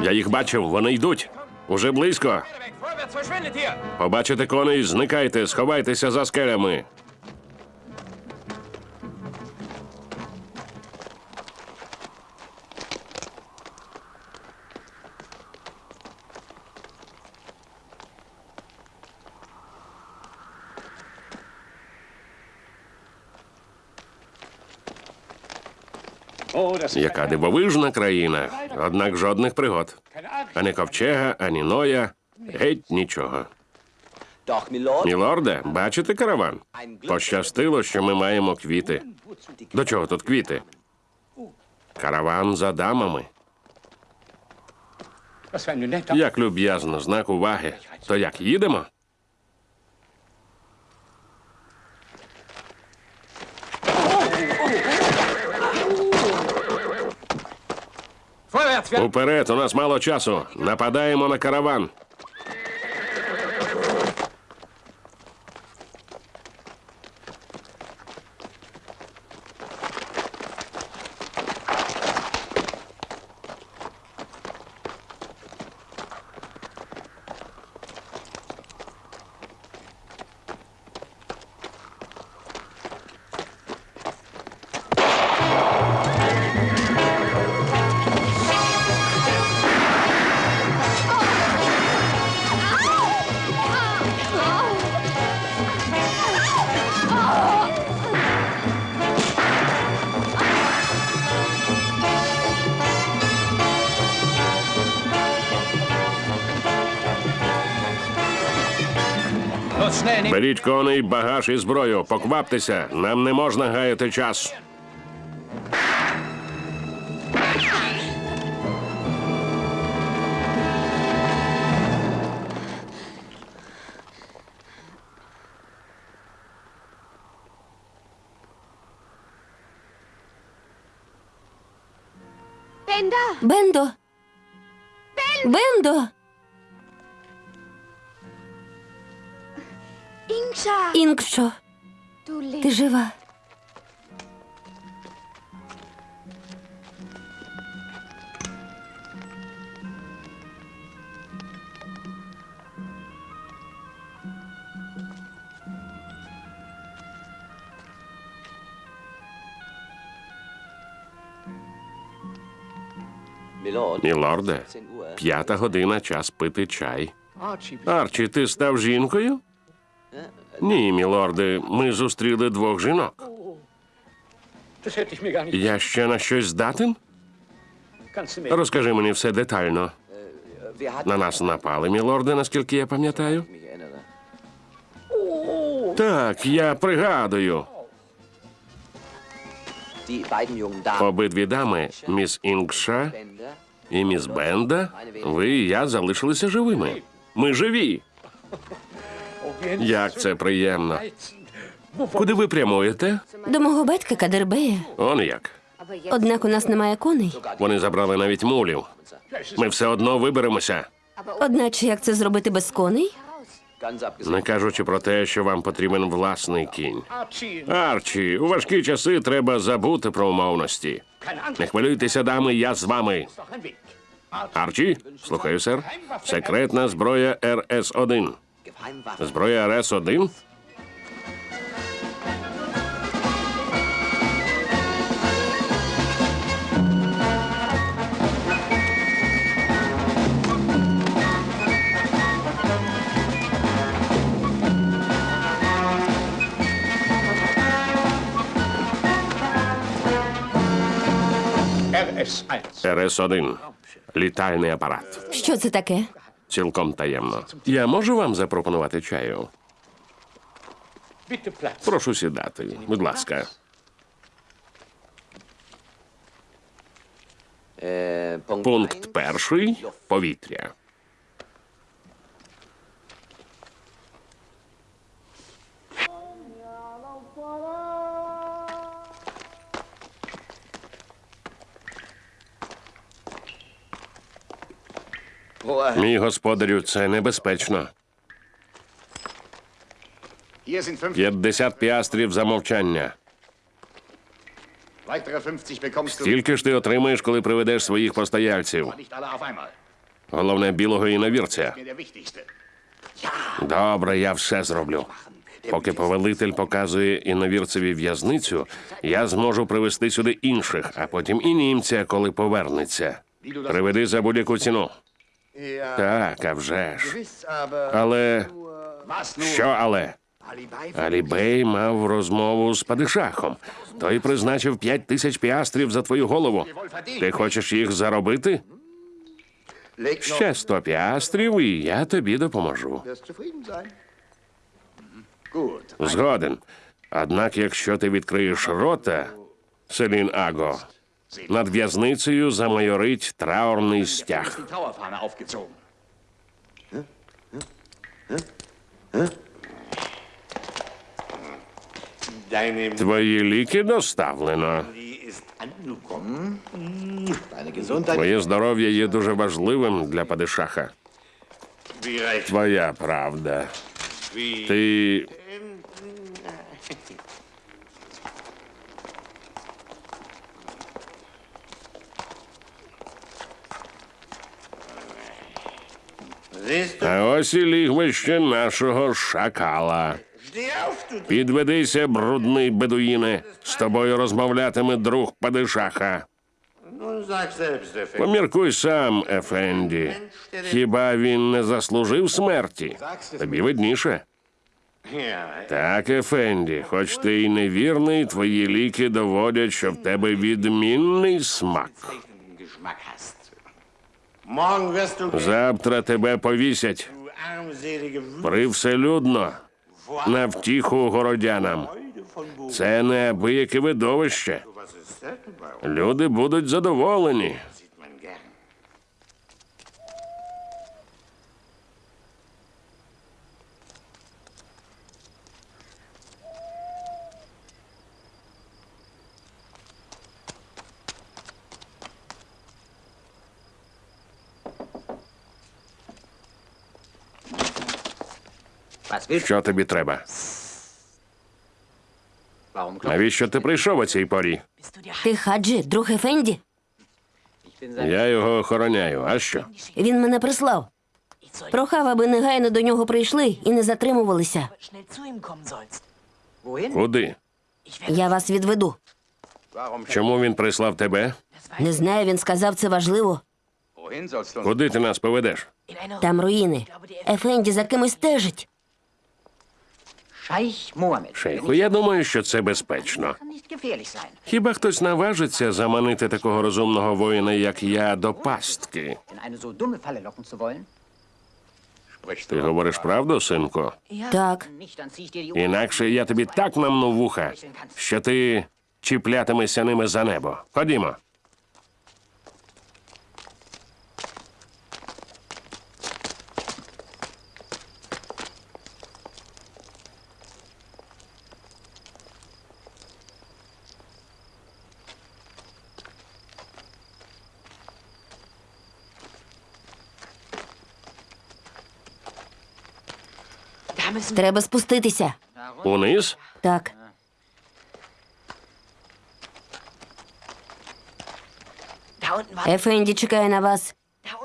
Я їх бачив, вони йдуть. Уже близько. Побачите коней, зникайте, сховайтеся за скелями. Яка дивовижна країна, однак жодних пригод. Ані ковчега, ані ноя, геть нічого. Мілорде, бачите караван? Пощастило, що ми маємо квіти. До чого тут квіти? Караван за дамами. Як люб'язно, знак уваги. То як їдемо? Уперед, у нас мало часу. Нападаємо на караван. Коней, багаж і зброю. Покваптеся, нам не можна гаяти час. Мілорде, п'ята година, час пити чай. Арчі, ти став жінкою? Ні, мілорде, ми зустріли двох жінок. Я ще на щось здатен? Розкажи мені все детально. На нас напали, мілорде, наскільки я пам'ятаю. Так, я пригадую. Обидві дами, міс Інгша І міс Бенда, ви і я залишилися живими. Ми живі. Як це приємно. Куди ви прямуєте? До мого батька Кадербея. Он як. Однак у нас немає коней. Вони забрали навіть мулів. Ми все одно виберемося. Одначе як це зробити без коней? Не кажучи про те, що вам потрібен власний кінь. Арчі, у важкі часи треба забути про умовності. Не хвилюйтеся, дами, я з вами. Арчі, слухаю, сер. Секретна зброя РС-1. Зброя РС-1? RS1. РС-1. Літальний апарат. Що це таке? Цілком таємно. Я можу вам запропонувати чаю? Прошу сідати, будь ласка. Пункт перший повітря. Мій господарю, це небезпечно. Hier 50 піастрів за мовчання. Weitere 50 bekommst du. Тільки ж ти отримаєш, коли приведеш своїх постояльців. Головне білого іновірця. Добре, я все зроблю. Поки повелитель показує іновірцеві в'язницю, я зможу привезти сюди інших, а потім і німця, коли повернеться. Приведи за будь-яку ціну. Так, а вже ж. Але що але? Алібей мав розмову з падишахом. Той призначив п'ять тисяч піастрів за твою голову. Ти хочеш їх заробити? Ще сто піастрів, і я тобі допоможу. Згоден. Однак, якщо ти відкриєш рота, Селін Аго, над в'язницею замайорить траурний стяг. Die Trauerfahne aufgezogen. Deine Твої ліки доставлено. Mutti ist angekommen. Deine Gesundheit. Твоє здоров'я є дуже важливим для падишаха. Wie recht. Твоя правда. Wie. Ти. Siehst du? А ось і лігвище нашого шакала. Підведися, брудний бедуїне. З тобою розмовлятиме друг падишаха. Поміркуй сам, Ефенді. Хіба він не заслужив смерті? Тобі видніше. Так, Ефенді, хоч ти й невірний, твої ліки доводять, що в тебе відмінний смак. Завтра тебе повісять привселюдно на втіху городянам. Це неабияке видовище. Люди будуть задоволені. Що тобі треба? Навіщо ти прийшов о цій порі? Ти Хаджі, друг Ефенді? Я його охороняю. А що? Він мене прислав. Прохав, аби негайно до нього прийшли і не затримувалися. Куди? Я вас відведу. Чому він прислав тебе? Не знаю, він сказав, це важливо. Куди ти нас поведеш? Там руїни. Ефенді за кимось стежить. Шейху, я думаю, що це безпечно. Хіба хтось наважиться заманити такого розумного воїна, як я, до пастки? Ти говориш правду, синку? Так. Інакше я тобі так намну вуха, що ти чіплятимешся ними за небо. Ходімо. Треба спуститися. Униз? Так. Ефенді чекає на вас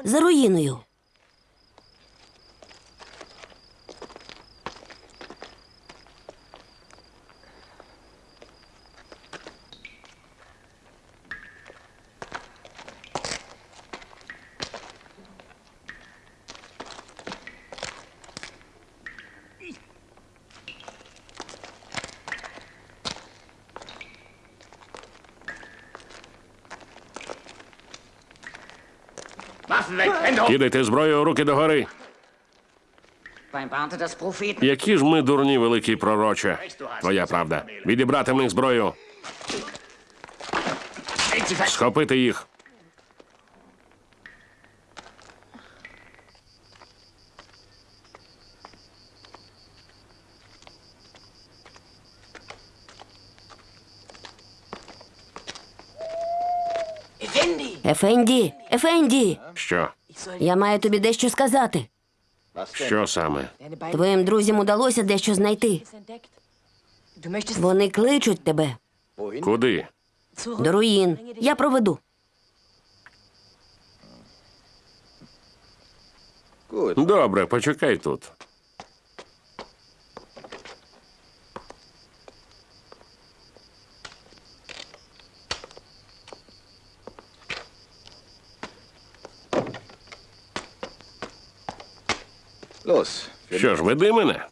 за руїною. Кидайте зброю руки догори. Які ж ми дурні, великий пророче. Твоя правда. Відібрати в них зброю, схопити їх. Ефенді, Ефенді, Що? я маю тобі дещо сказати. Що саме? Твоїм друзям удалося дещо знайти. Вони кличуть тебе Куди? до руїн. Я проведу. Добре, почекай тут. Що ж, веди мене?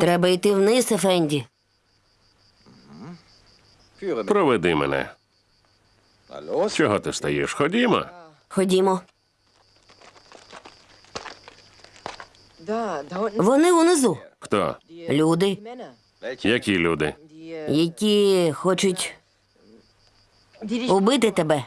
Треба йти вниз, Ефенді. Проведи мене. Чого ти стоїш? Ходімо. Ходімо. Вони унизу. Хто? Люди, Які люди? Які хочуть убити тебе.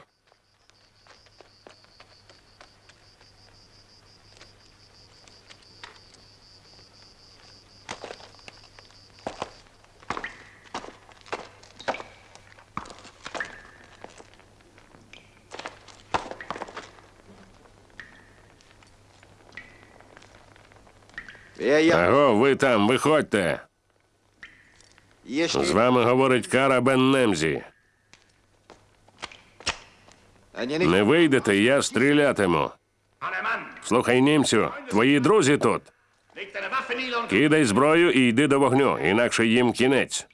Аго, ви там, виходьте. З вами говорить Кара Бен Немзі. Не вийдете, я стрілятиму. Слухай, німцю, твої друзі тут. Кидай зброю і йди до вогню, інакше їм кінець.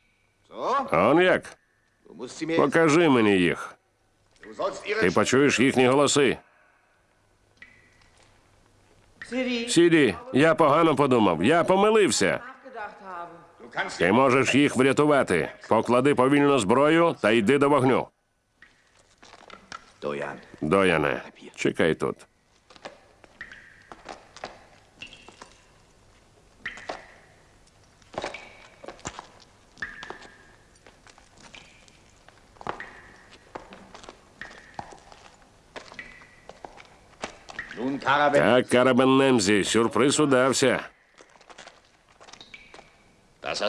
Он як? Покажи мені їх. Ти почуєш їхні голоси. Сіді, я погано подумав. Я помилився. Ти можеш їх врятувати. Поклади повільно зброю та йди до вогню. Дояне, чекай тут. Так, Карабен Немзі, сюрприз удався.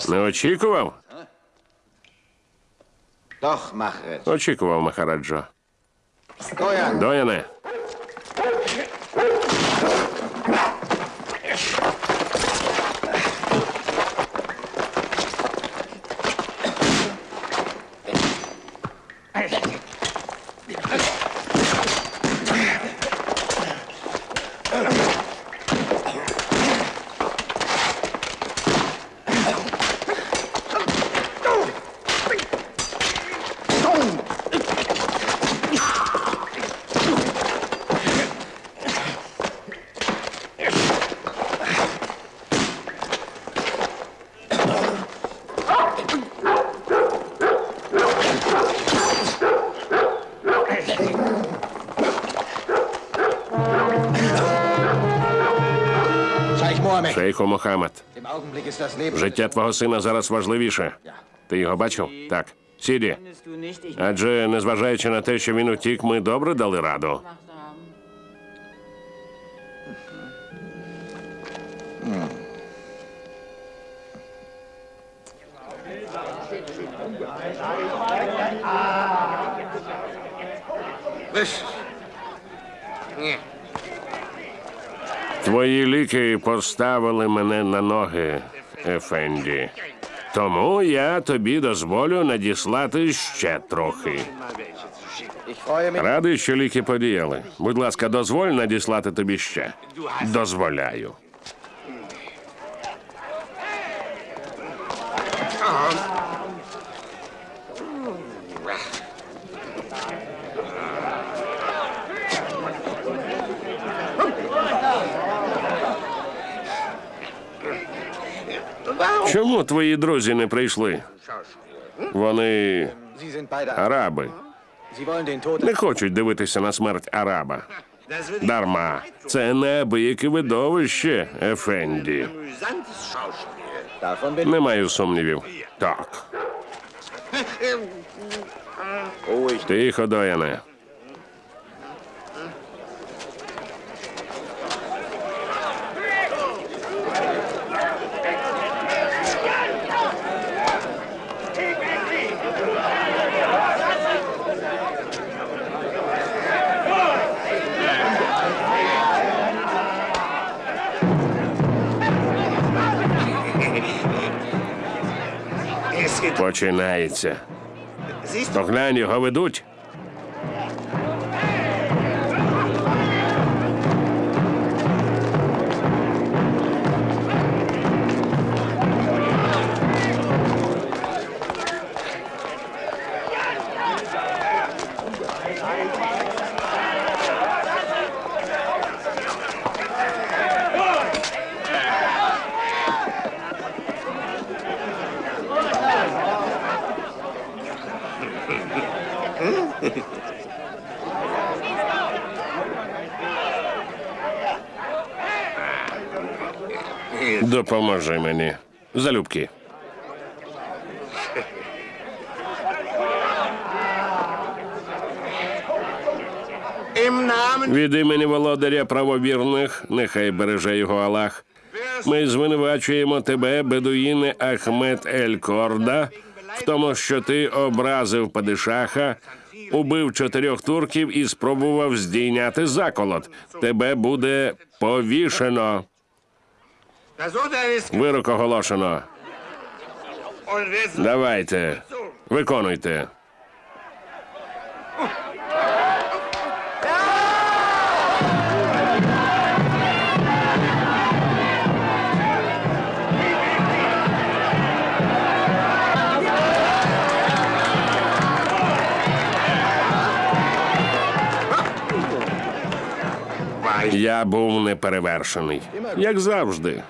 Не очікував? Очікував, Махараджо. Дояне, шейху Leben. Життя твого сина зараз важливіше. Ти його бачив? Так. Сіді. Адже, незважаючи на те, що він утік, ми добре дали раду. Поставили мене на ноги, Ефенді. Тому я тобі дозволю надіслати ще трохи. Радий, що ліки подіяли. Будь ласка, дозволь надіслати тобі ще. Дозволяю. Твої друзі не прийшли? Вони араби. Не хочуть дивитися на смерть араба. Дарма. Це неабияке видовище, Ефенді. Не маю сумнівів. Так. Тихо, Дояне. Починається. Поглянь, його ведуть. Допоможи мені. Залюбки. Від імені володаря правовірних, нехай береже його Аллах. Ми звинувачуємо тебе, бедуїне Ахмед Ель Корда, в тому, що ти образив падишаха, убив чотирьох турків і спробував здійняти заколот. Тебе буде повішено. Вирок оголошено. Давайте, виконуйте. Я був неперевершений, як завжди.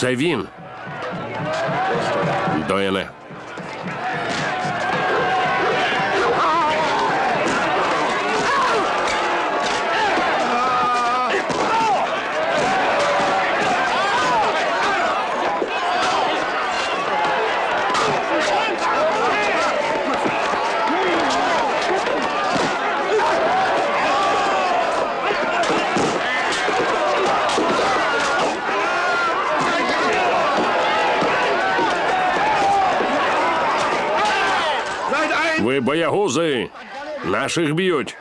Це він. Боягузи. Наших б'ють.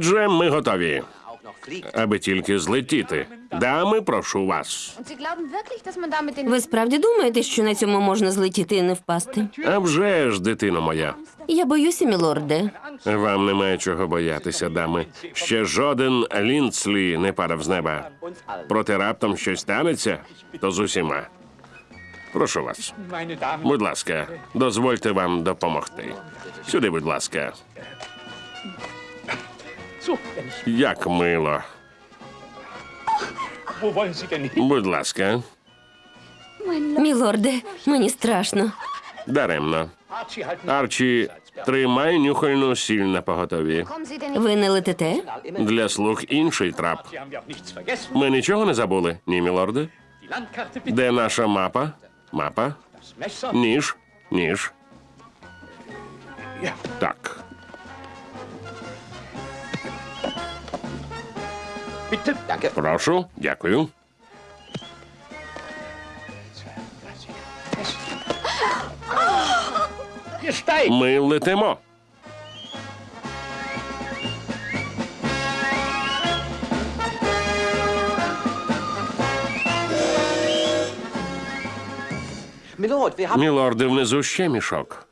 Отже, ми готові. аби тільки злетіти. Дами, прошу вас. Ви справді думаєте, що на цьому можна злетіти і не впасти? А вже ж, дитино моя. Я боюся, мілорде. Вам немає чого боятися, дами. Ще жоден лінцлі не падав з неба. Проте раптом щось станеться, то з усіма. Прошу вас. Будь ласка, дозвольте вам допомогти. Сюди, будь ласка. Як мило. Будь ласка, Мілорде, мені страшно. даремно. Арчі, тримай нюхальну сіль на поготові. Ви не летите? Для слуг інший трап. Ми нічого не забули, ні, мілорде? Де наша мапа? Мапа? Ніж? Ніж. Так. Прошу, дякую. Ми летимо. Мілорде, внизу ще мішок.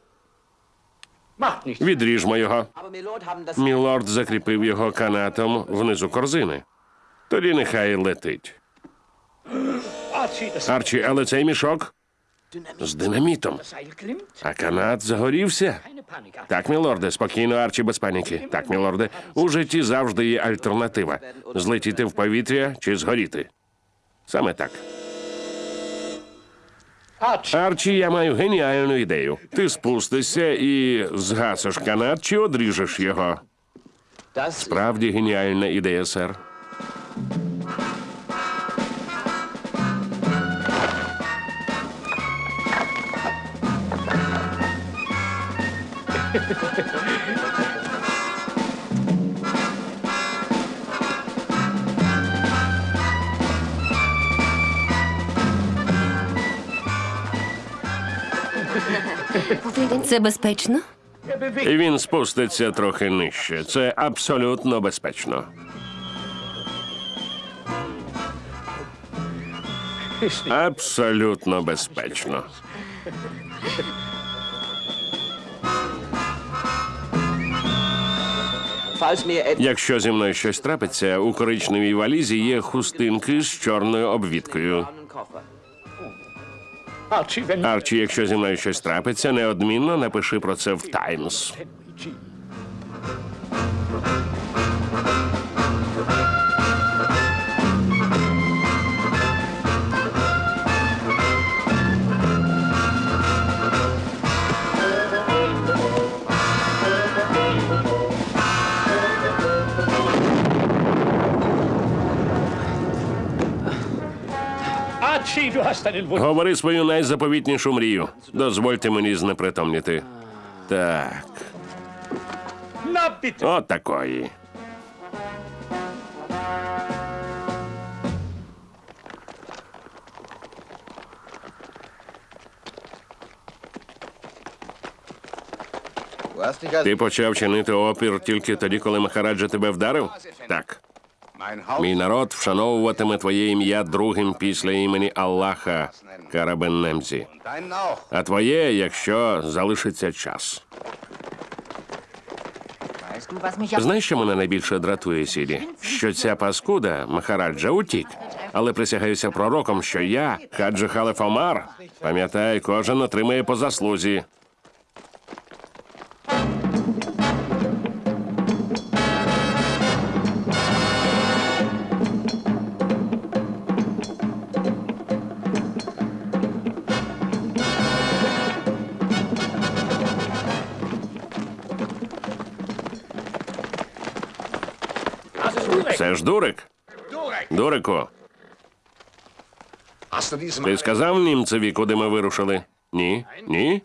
Відріжмо його. Мілорд закріпив його канатом внизу корзини. Тоді нехай летить. Арчі, але цей мішок з динамітом. А канат загорівся. Так, мілорде, спокійно, Арчі, без паніки. Так, мілорде, у житті завжди є альтернатива: злетіти в повітря чи згоріти. Саме так. Арчі, я маю геніальну ідею. Ти спустишся і згасиш канат чи одріжеш його. Das... Правді геніальна ідея, сер. Це безпечно? він спуститься трохи нижче. Це абсолютно безпечно. Абсолютно безпечно. Якщо зі мною щось трапиться, у коричневій валізі є хустинки з чорною обвідкою. Арчі, якщо зі мною щось трапиться, неодмінно напиши про це в Таймс. Говори свою найзаповітнішу мрію. Дозвольте мені знепритомніти. Так, от такої. Ти почав чинити опір тільки тоді, коли Махараджа тебе вдарив? Так. Мій народ вшановуватиме твоє ім'я другим після імені Аллаха Карабеннемзі. А твоє, якщо залишиться час. Знаєш, що мене найбільше дратує, Сіді? Що ця паскуда Махараджа утік. Але присягаюся пророком, що я, Хаджи Халеф Омар, пам'ятай, кожен отримає по заслузі. Дурик. Дурику, diesem ти сказав німцеві, куди ми вирушили? Ні? Ні?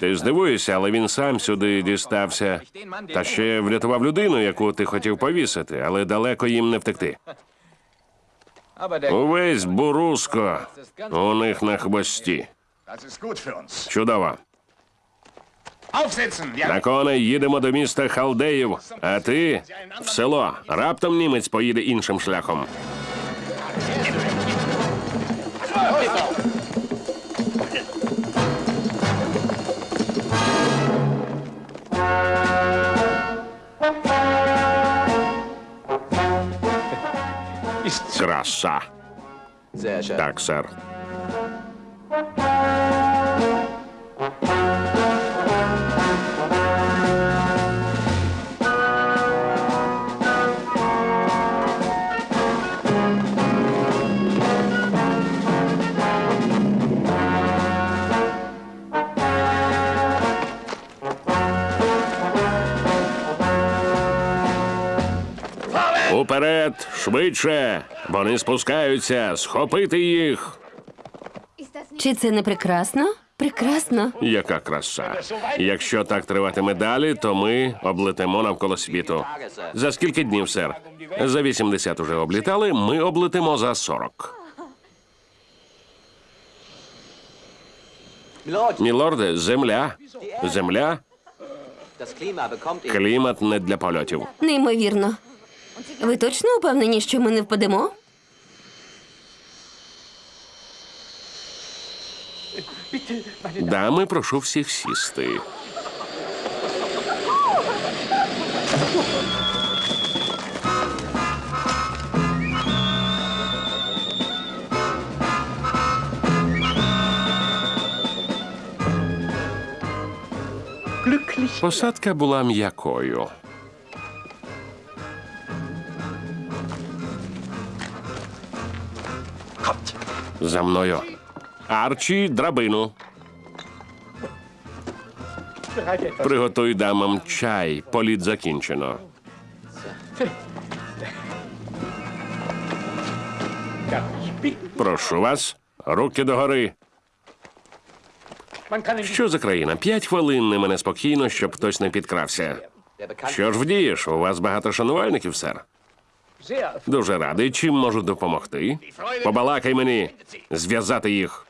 Ти здивуєшся, але він сам сюди дістався. Та ще врятував людину, яку ти хотів повісити, але далеко їм не втекти. Увесь буруско у них на хвості. Чудово. На коней їдемо до міста Халдеїв, а ти в село. Раптом німець поїде іншим шляхом. Краса. Так, сер. Уперед, швидше. Вони спускаються, схопити їх. Чи це не прекрасно? Прекрасно. Яка краса. Якщо так триватиме далі, то ми облетимо навколо світу. За скільки днів, сер? За 80 уже облітали, ми облетимо за 40. Milord, Мілорде, земля. Земля, клімат не для польотів. Неймовірно. Ви точно упевнені, що ми не впадемо? Дами, прошу всіх сісти. Посадка була м'якою. За мною. Арчі, драбину. Приготуй дамам чай. Політ закінчено. Прошу вас, руки догори. Що за країна? П'ять хвилин не мене спокійно, щоб хтось не підкрався. Що ж вдієш? У вас багато шанувальників, сер. Дуже радий. Чим можу допомогти? Побалакай мені. Зв'язати їх.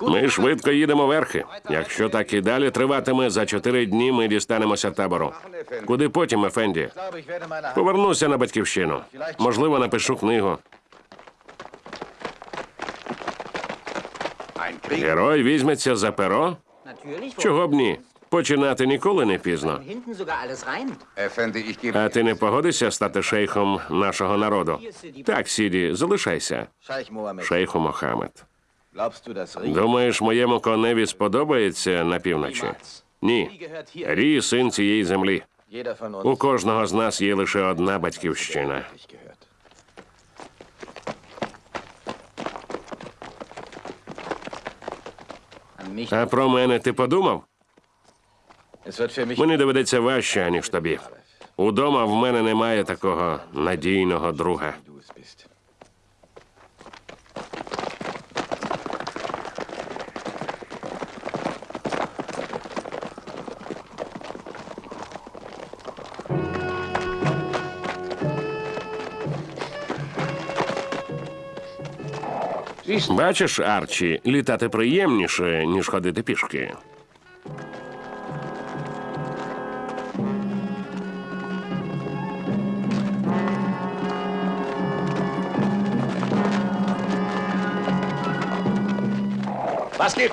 Ми швидко їдемо верхи. Якщо так і далі триватиме, за чотири дні ми дістанемося табору. Куди потім, Ефенді? Повернуся на батьківщину. Можливо, напишу книгу. Герой візьметься за перо? Чого б ні? Починати ніколи не пізно. А ти не погодишся стати шейхом нашого народу? Так, Сіді, залишайся. Шейху Мохамед. Думаєш, моєму коневі сподобається на півночі? Ні. Рі син цієї землі. У кожного з нас є лише одна батьківщина. А про мене ти подумав? Мені доведеться важче, ніж тобі. Удома в мене немає такого надійного друга. Бачиш, Арчі, літати приємніше, ніж ходити пішки.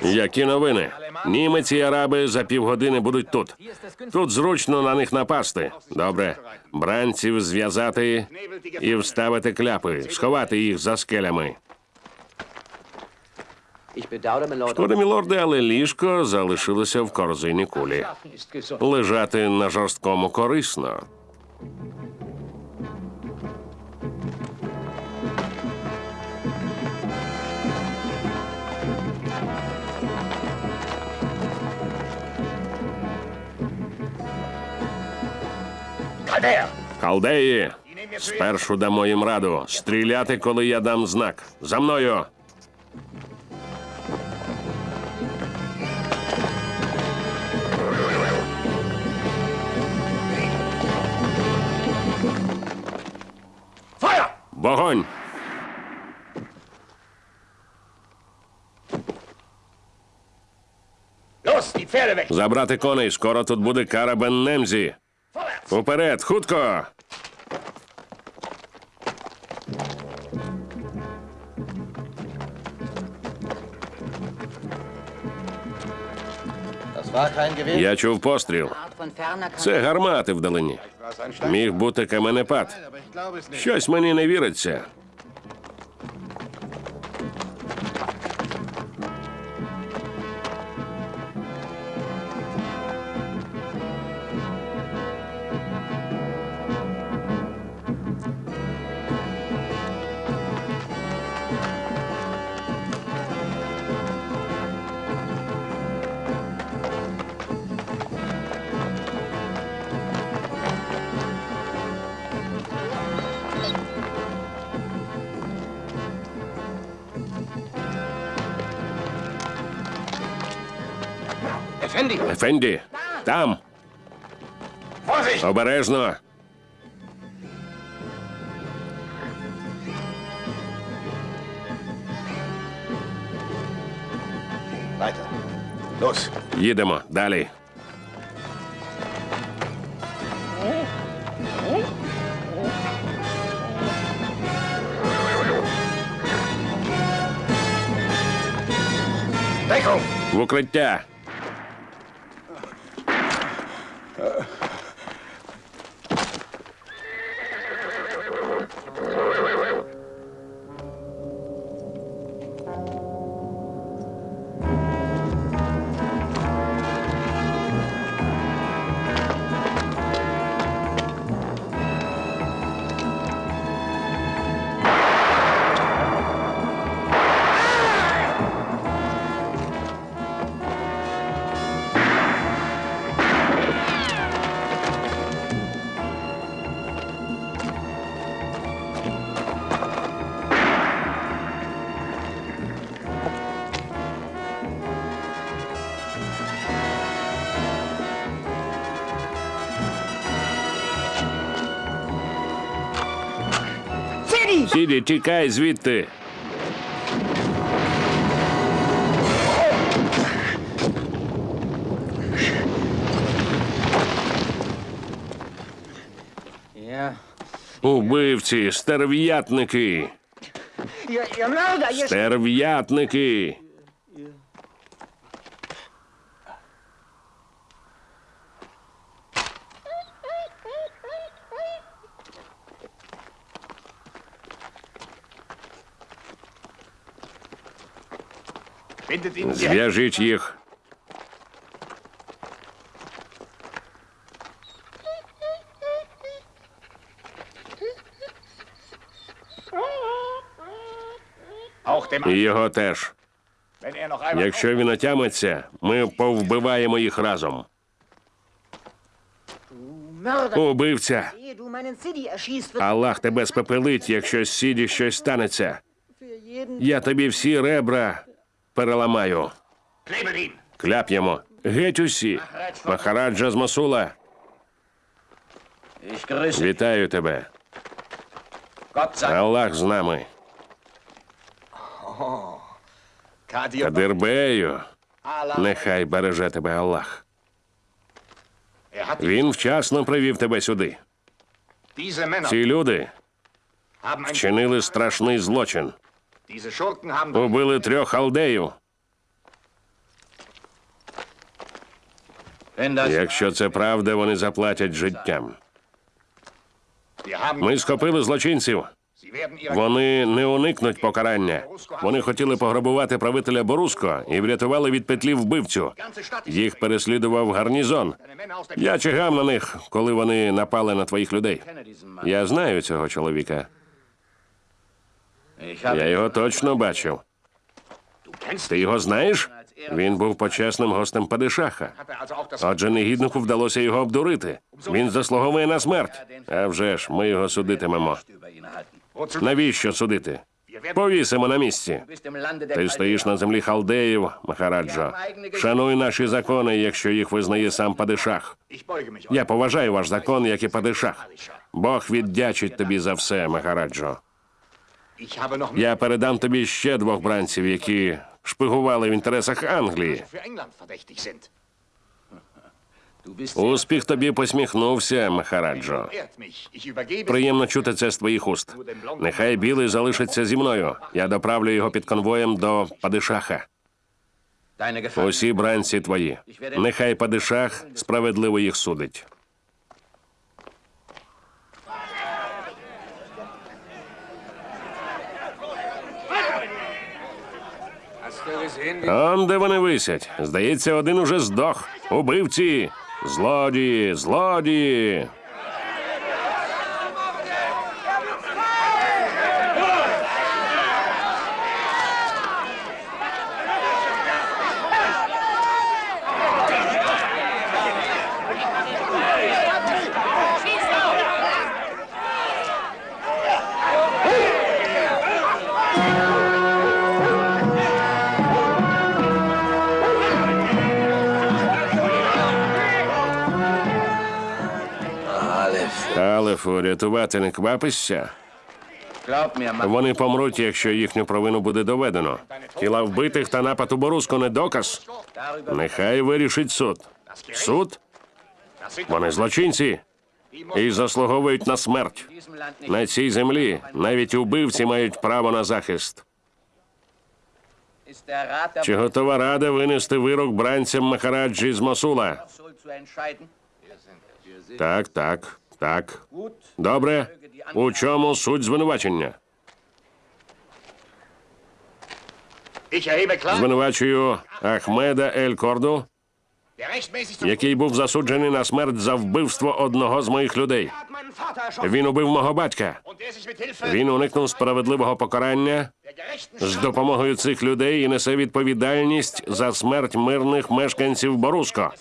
Які новини? Німець і араби за півгодини будуть тут. Тут зручно на них напасти. Добре. Бранців зв'язати і вставити кляпи, сховати їх за скелями. Шкода, мілорде, але ліжко залишилося в корзині кулі. Лежати на жорсткому корисно. Халдеї, спершу дамо їм раду. Стріляти, коли я дам знак. За мною. Вогонь! Забрати коней, скоро тут буде кара Бен-Немзі. Уперед, хутко! Я чув постріл. Це гармати вдалині. Міг бути каменепад. Щось мені не віриться. Effendi! Ефенді, там, Vorsicht! обережно. Weiter. Los. Їдемо далі. Deckung! В укриття. Сіді, тікай звідти. Убивці, стерв'ятники. Стерв'ятники. Зв'яжіть їх. І його теж. Якщо він отямиться, ми повбиваємо їх разом. Убивця. Аллах тебе спепелить, якщо з сіді щось станеться. Я тобі всі ребра переламаю. Ihn! Кляп'ємо. Геть усі. Махараджа з Масула. Вітаю тебе. Аллах з нами. Кадирбею. Нехай береже тебе Аллах. Er Він вчасно привів тебе сюди. Ці люди вчинили страшний злочин. Убили трьох халдеїв. Якщо це правда, вони заплатять життям. Ми схопили злочинців. Вони не уникнуть покарання. Вони хотіли пограбувати правителя Боруско і врятували від петлі вбивцю. Їх переслідував гарнізон. Я чигав на них, коли вони напали на твоїх людей. Я знаю цього чоловіка. Я його точно бачив. Ти його знаєш? Він був почесним гостем Падишаха. Отже, негіднику вдалося його обдурити. Він заслуговує на смерть. А вже ж, ми його судитимемо. Навіщо судити? Повісимо на місці. Ти стоїш на землі халдеїв, Махараджо. Шануй наші закони, якщо їх визнає сам Падишах. Я поважаю ваш закон, як і Падишах. Бог віддячить тобі за все, Махараджо. Я передам тобі ще двох бранців, які шпигували в інтересах Англії. <laughs> Успіх тобі посміхнувся, Махараджо. Приємно чути це з твоїх уст. Нехай білий залишиться зі мною. Я доправлю його під конвоєм до Падишаха. Усі бранці твої. Нехай Падишах справедливо їх судить. Он де вони висять. Здається, один уже здох. Убивці! Злодії! Злодії! Алефу, рятувати не квапишся. Вони помруть, якщо їхню провину буде доведено. Тіла вбитих та напад у Боруско не доказ. Нехай вирішить суд. Суд? Вони злочинці і заслуговують на смерть. На цій землі навіть убивці мають право на захист. Чи готова рада винести вирок бранцям Махараджі з Мосула? Так, так, так. Добре. У чому суть звинувачення? Звинувачую Ахмеда Ель Корду, який був засуджений на смерть за вбивство одного з моїх людей. Він убив мого батька. Він уникнув справедливого покарання з допомогою цих людей і несе відповідальність за смерть мирних мешканців Боруско,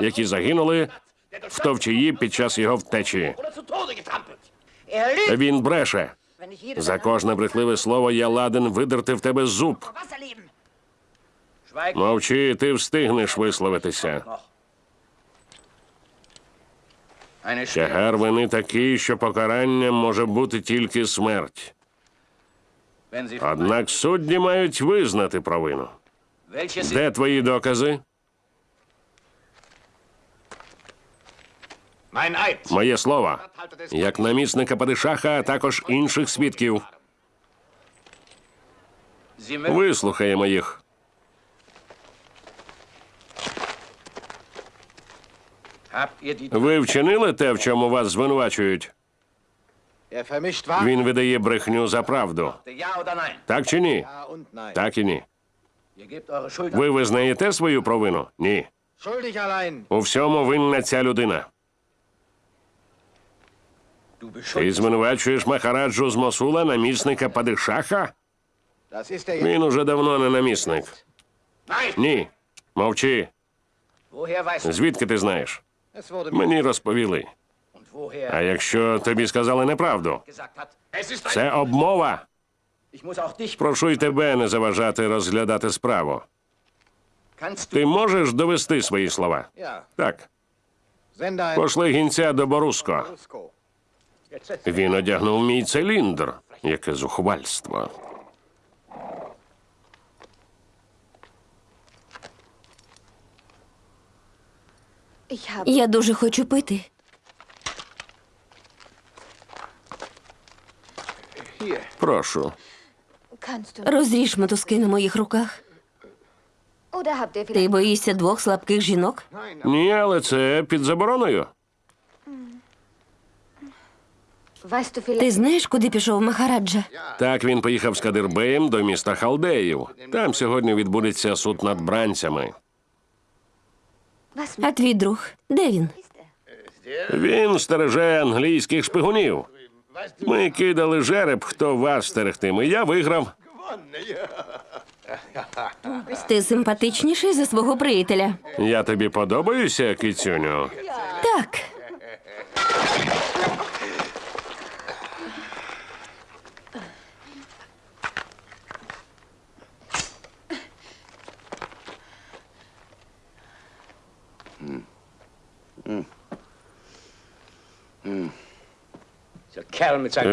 які загинули в товчії під час його втечі. Він бреше. За кожне брехливе слово я ладен видерти в тебе зуб. Мовчи, ти встигнеш висловитися. Тягар вини такий, що покаранням може бути тільки смерть. Однак судді мають визнати провину. Де твої докази? Моє слово. Як намісника Падишаха, а також інших свідків. Вислухаємо їх. Ви вчинили те, в чому вас звинувачують? Він видає брехню за правду. Так чи ні? Так і ні. Ви визнаєте свою провину? Ні. У всьому винна ця людина. Ти звинувачуєш Махараджу з Мосула, намісника Падишаха? Він уже давно не намісник. Ні. Мовчи. Звідки ти знаєш? Мені розповіли. А якщо тобі сказали неправду, це обмова. Прошу й тебе не заважати розглядати справу. Ти можеш довести свої слова? Так. Пошли гінця до Боруско. Він одягнув мій циліндр. Яке зухвальство. Я дуже хочу пити. Прошу. Розріж мотузки на моїх руках. Ти боїшся двох слабких жінок? Ні, але це під забороною. Ти знаєш, куди пішов Махараджа? Так він поїхав з Кадирбеєм до міста Халдеїв. Там сьогодні відбудеться суд над бранцями. А твій друг? Де він? Він стереже англійських шпигунів. Ми кидали жереб, хто вас стерегтиме. Я виграв. Ти симпатичніший за свого приятеля. Я тобі подобаюся, кицюню? Так.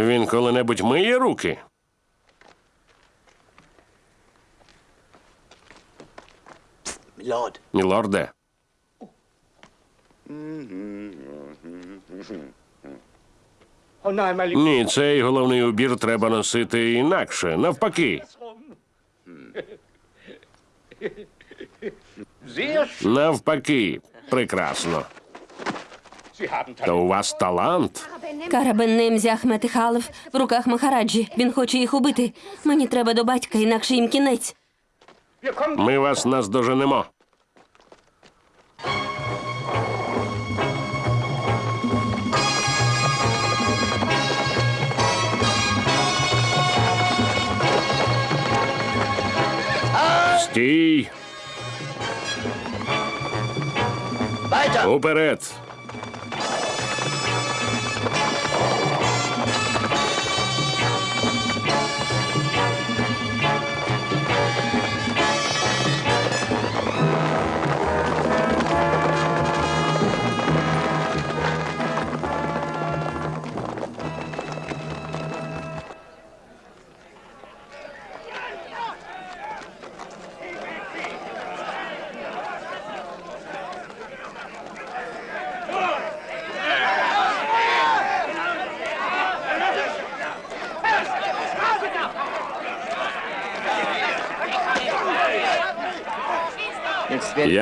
Він коли-небудь миє руки. Мілорде. Ні, цей головний убір треба носити інакше, навпаки. Навпаки, прекрасно. Та у вас талант. Карабин Ахмет і Халев в руках Махараджі. Він хоче їх убити. Мені треба до батька, інакше їм кінець. Ми вас наздоженемо. Стій! Уперед!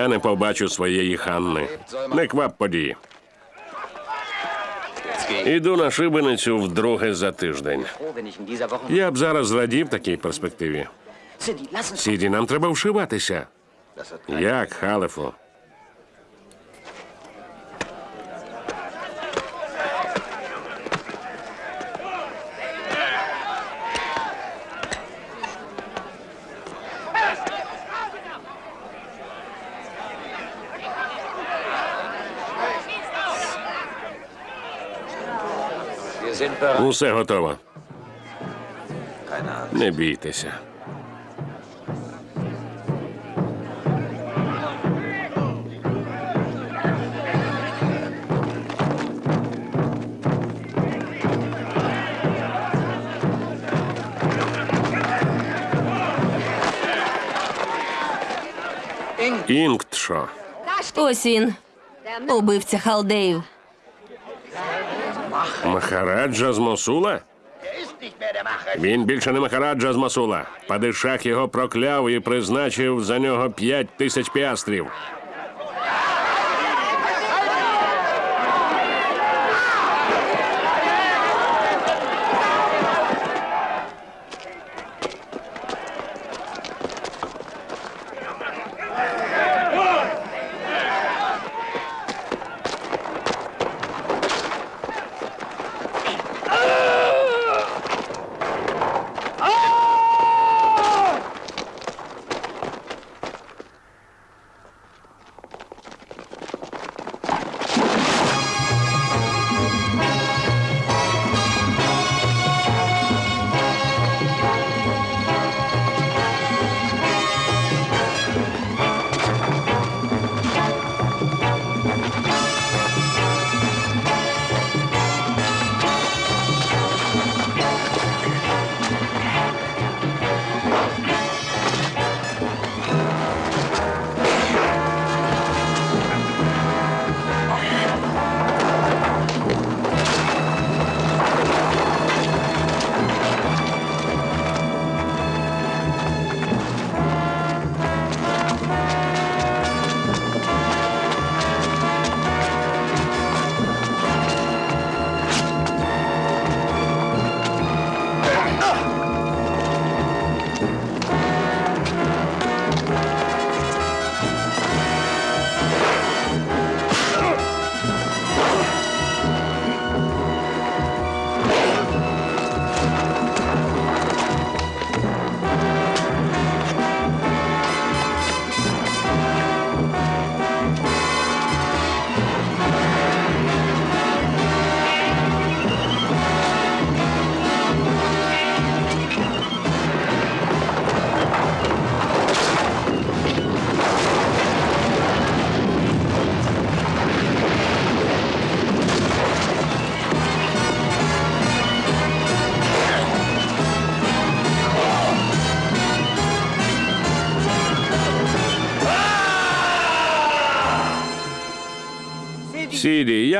Я не побачу своєї Ханни. Не квап події. Іду на шибеницю вдруге за тиждень. Я б зараз зрадів такій перспективі. Сіді, нам треба вшиватися. Як, Халефу? Усе готово. Не бійтеся. Інктшо. Ось він. Убивця халдеїв. Махараджа з Мосула? Він більше не Махараджа з Мосула. Падишах його прокляв і призначив за нього п'ять тисяч піастрів.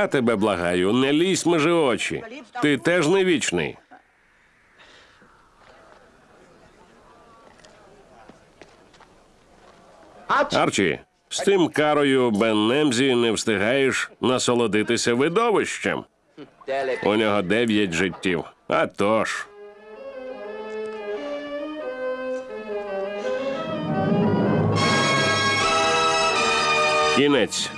Я тебе благаю, не лізь межи очі. Ти теж не вічний. Арчі, з тим карою Беннемзі не встигаєш насолодитися видовищем. У нього дев'ять життів. А тож. Кінець.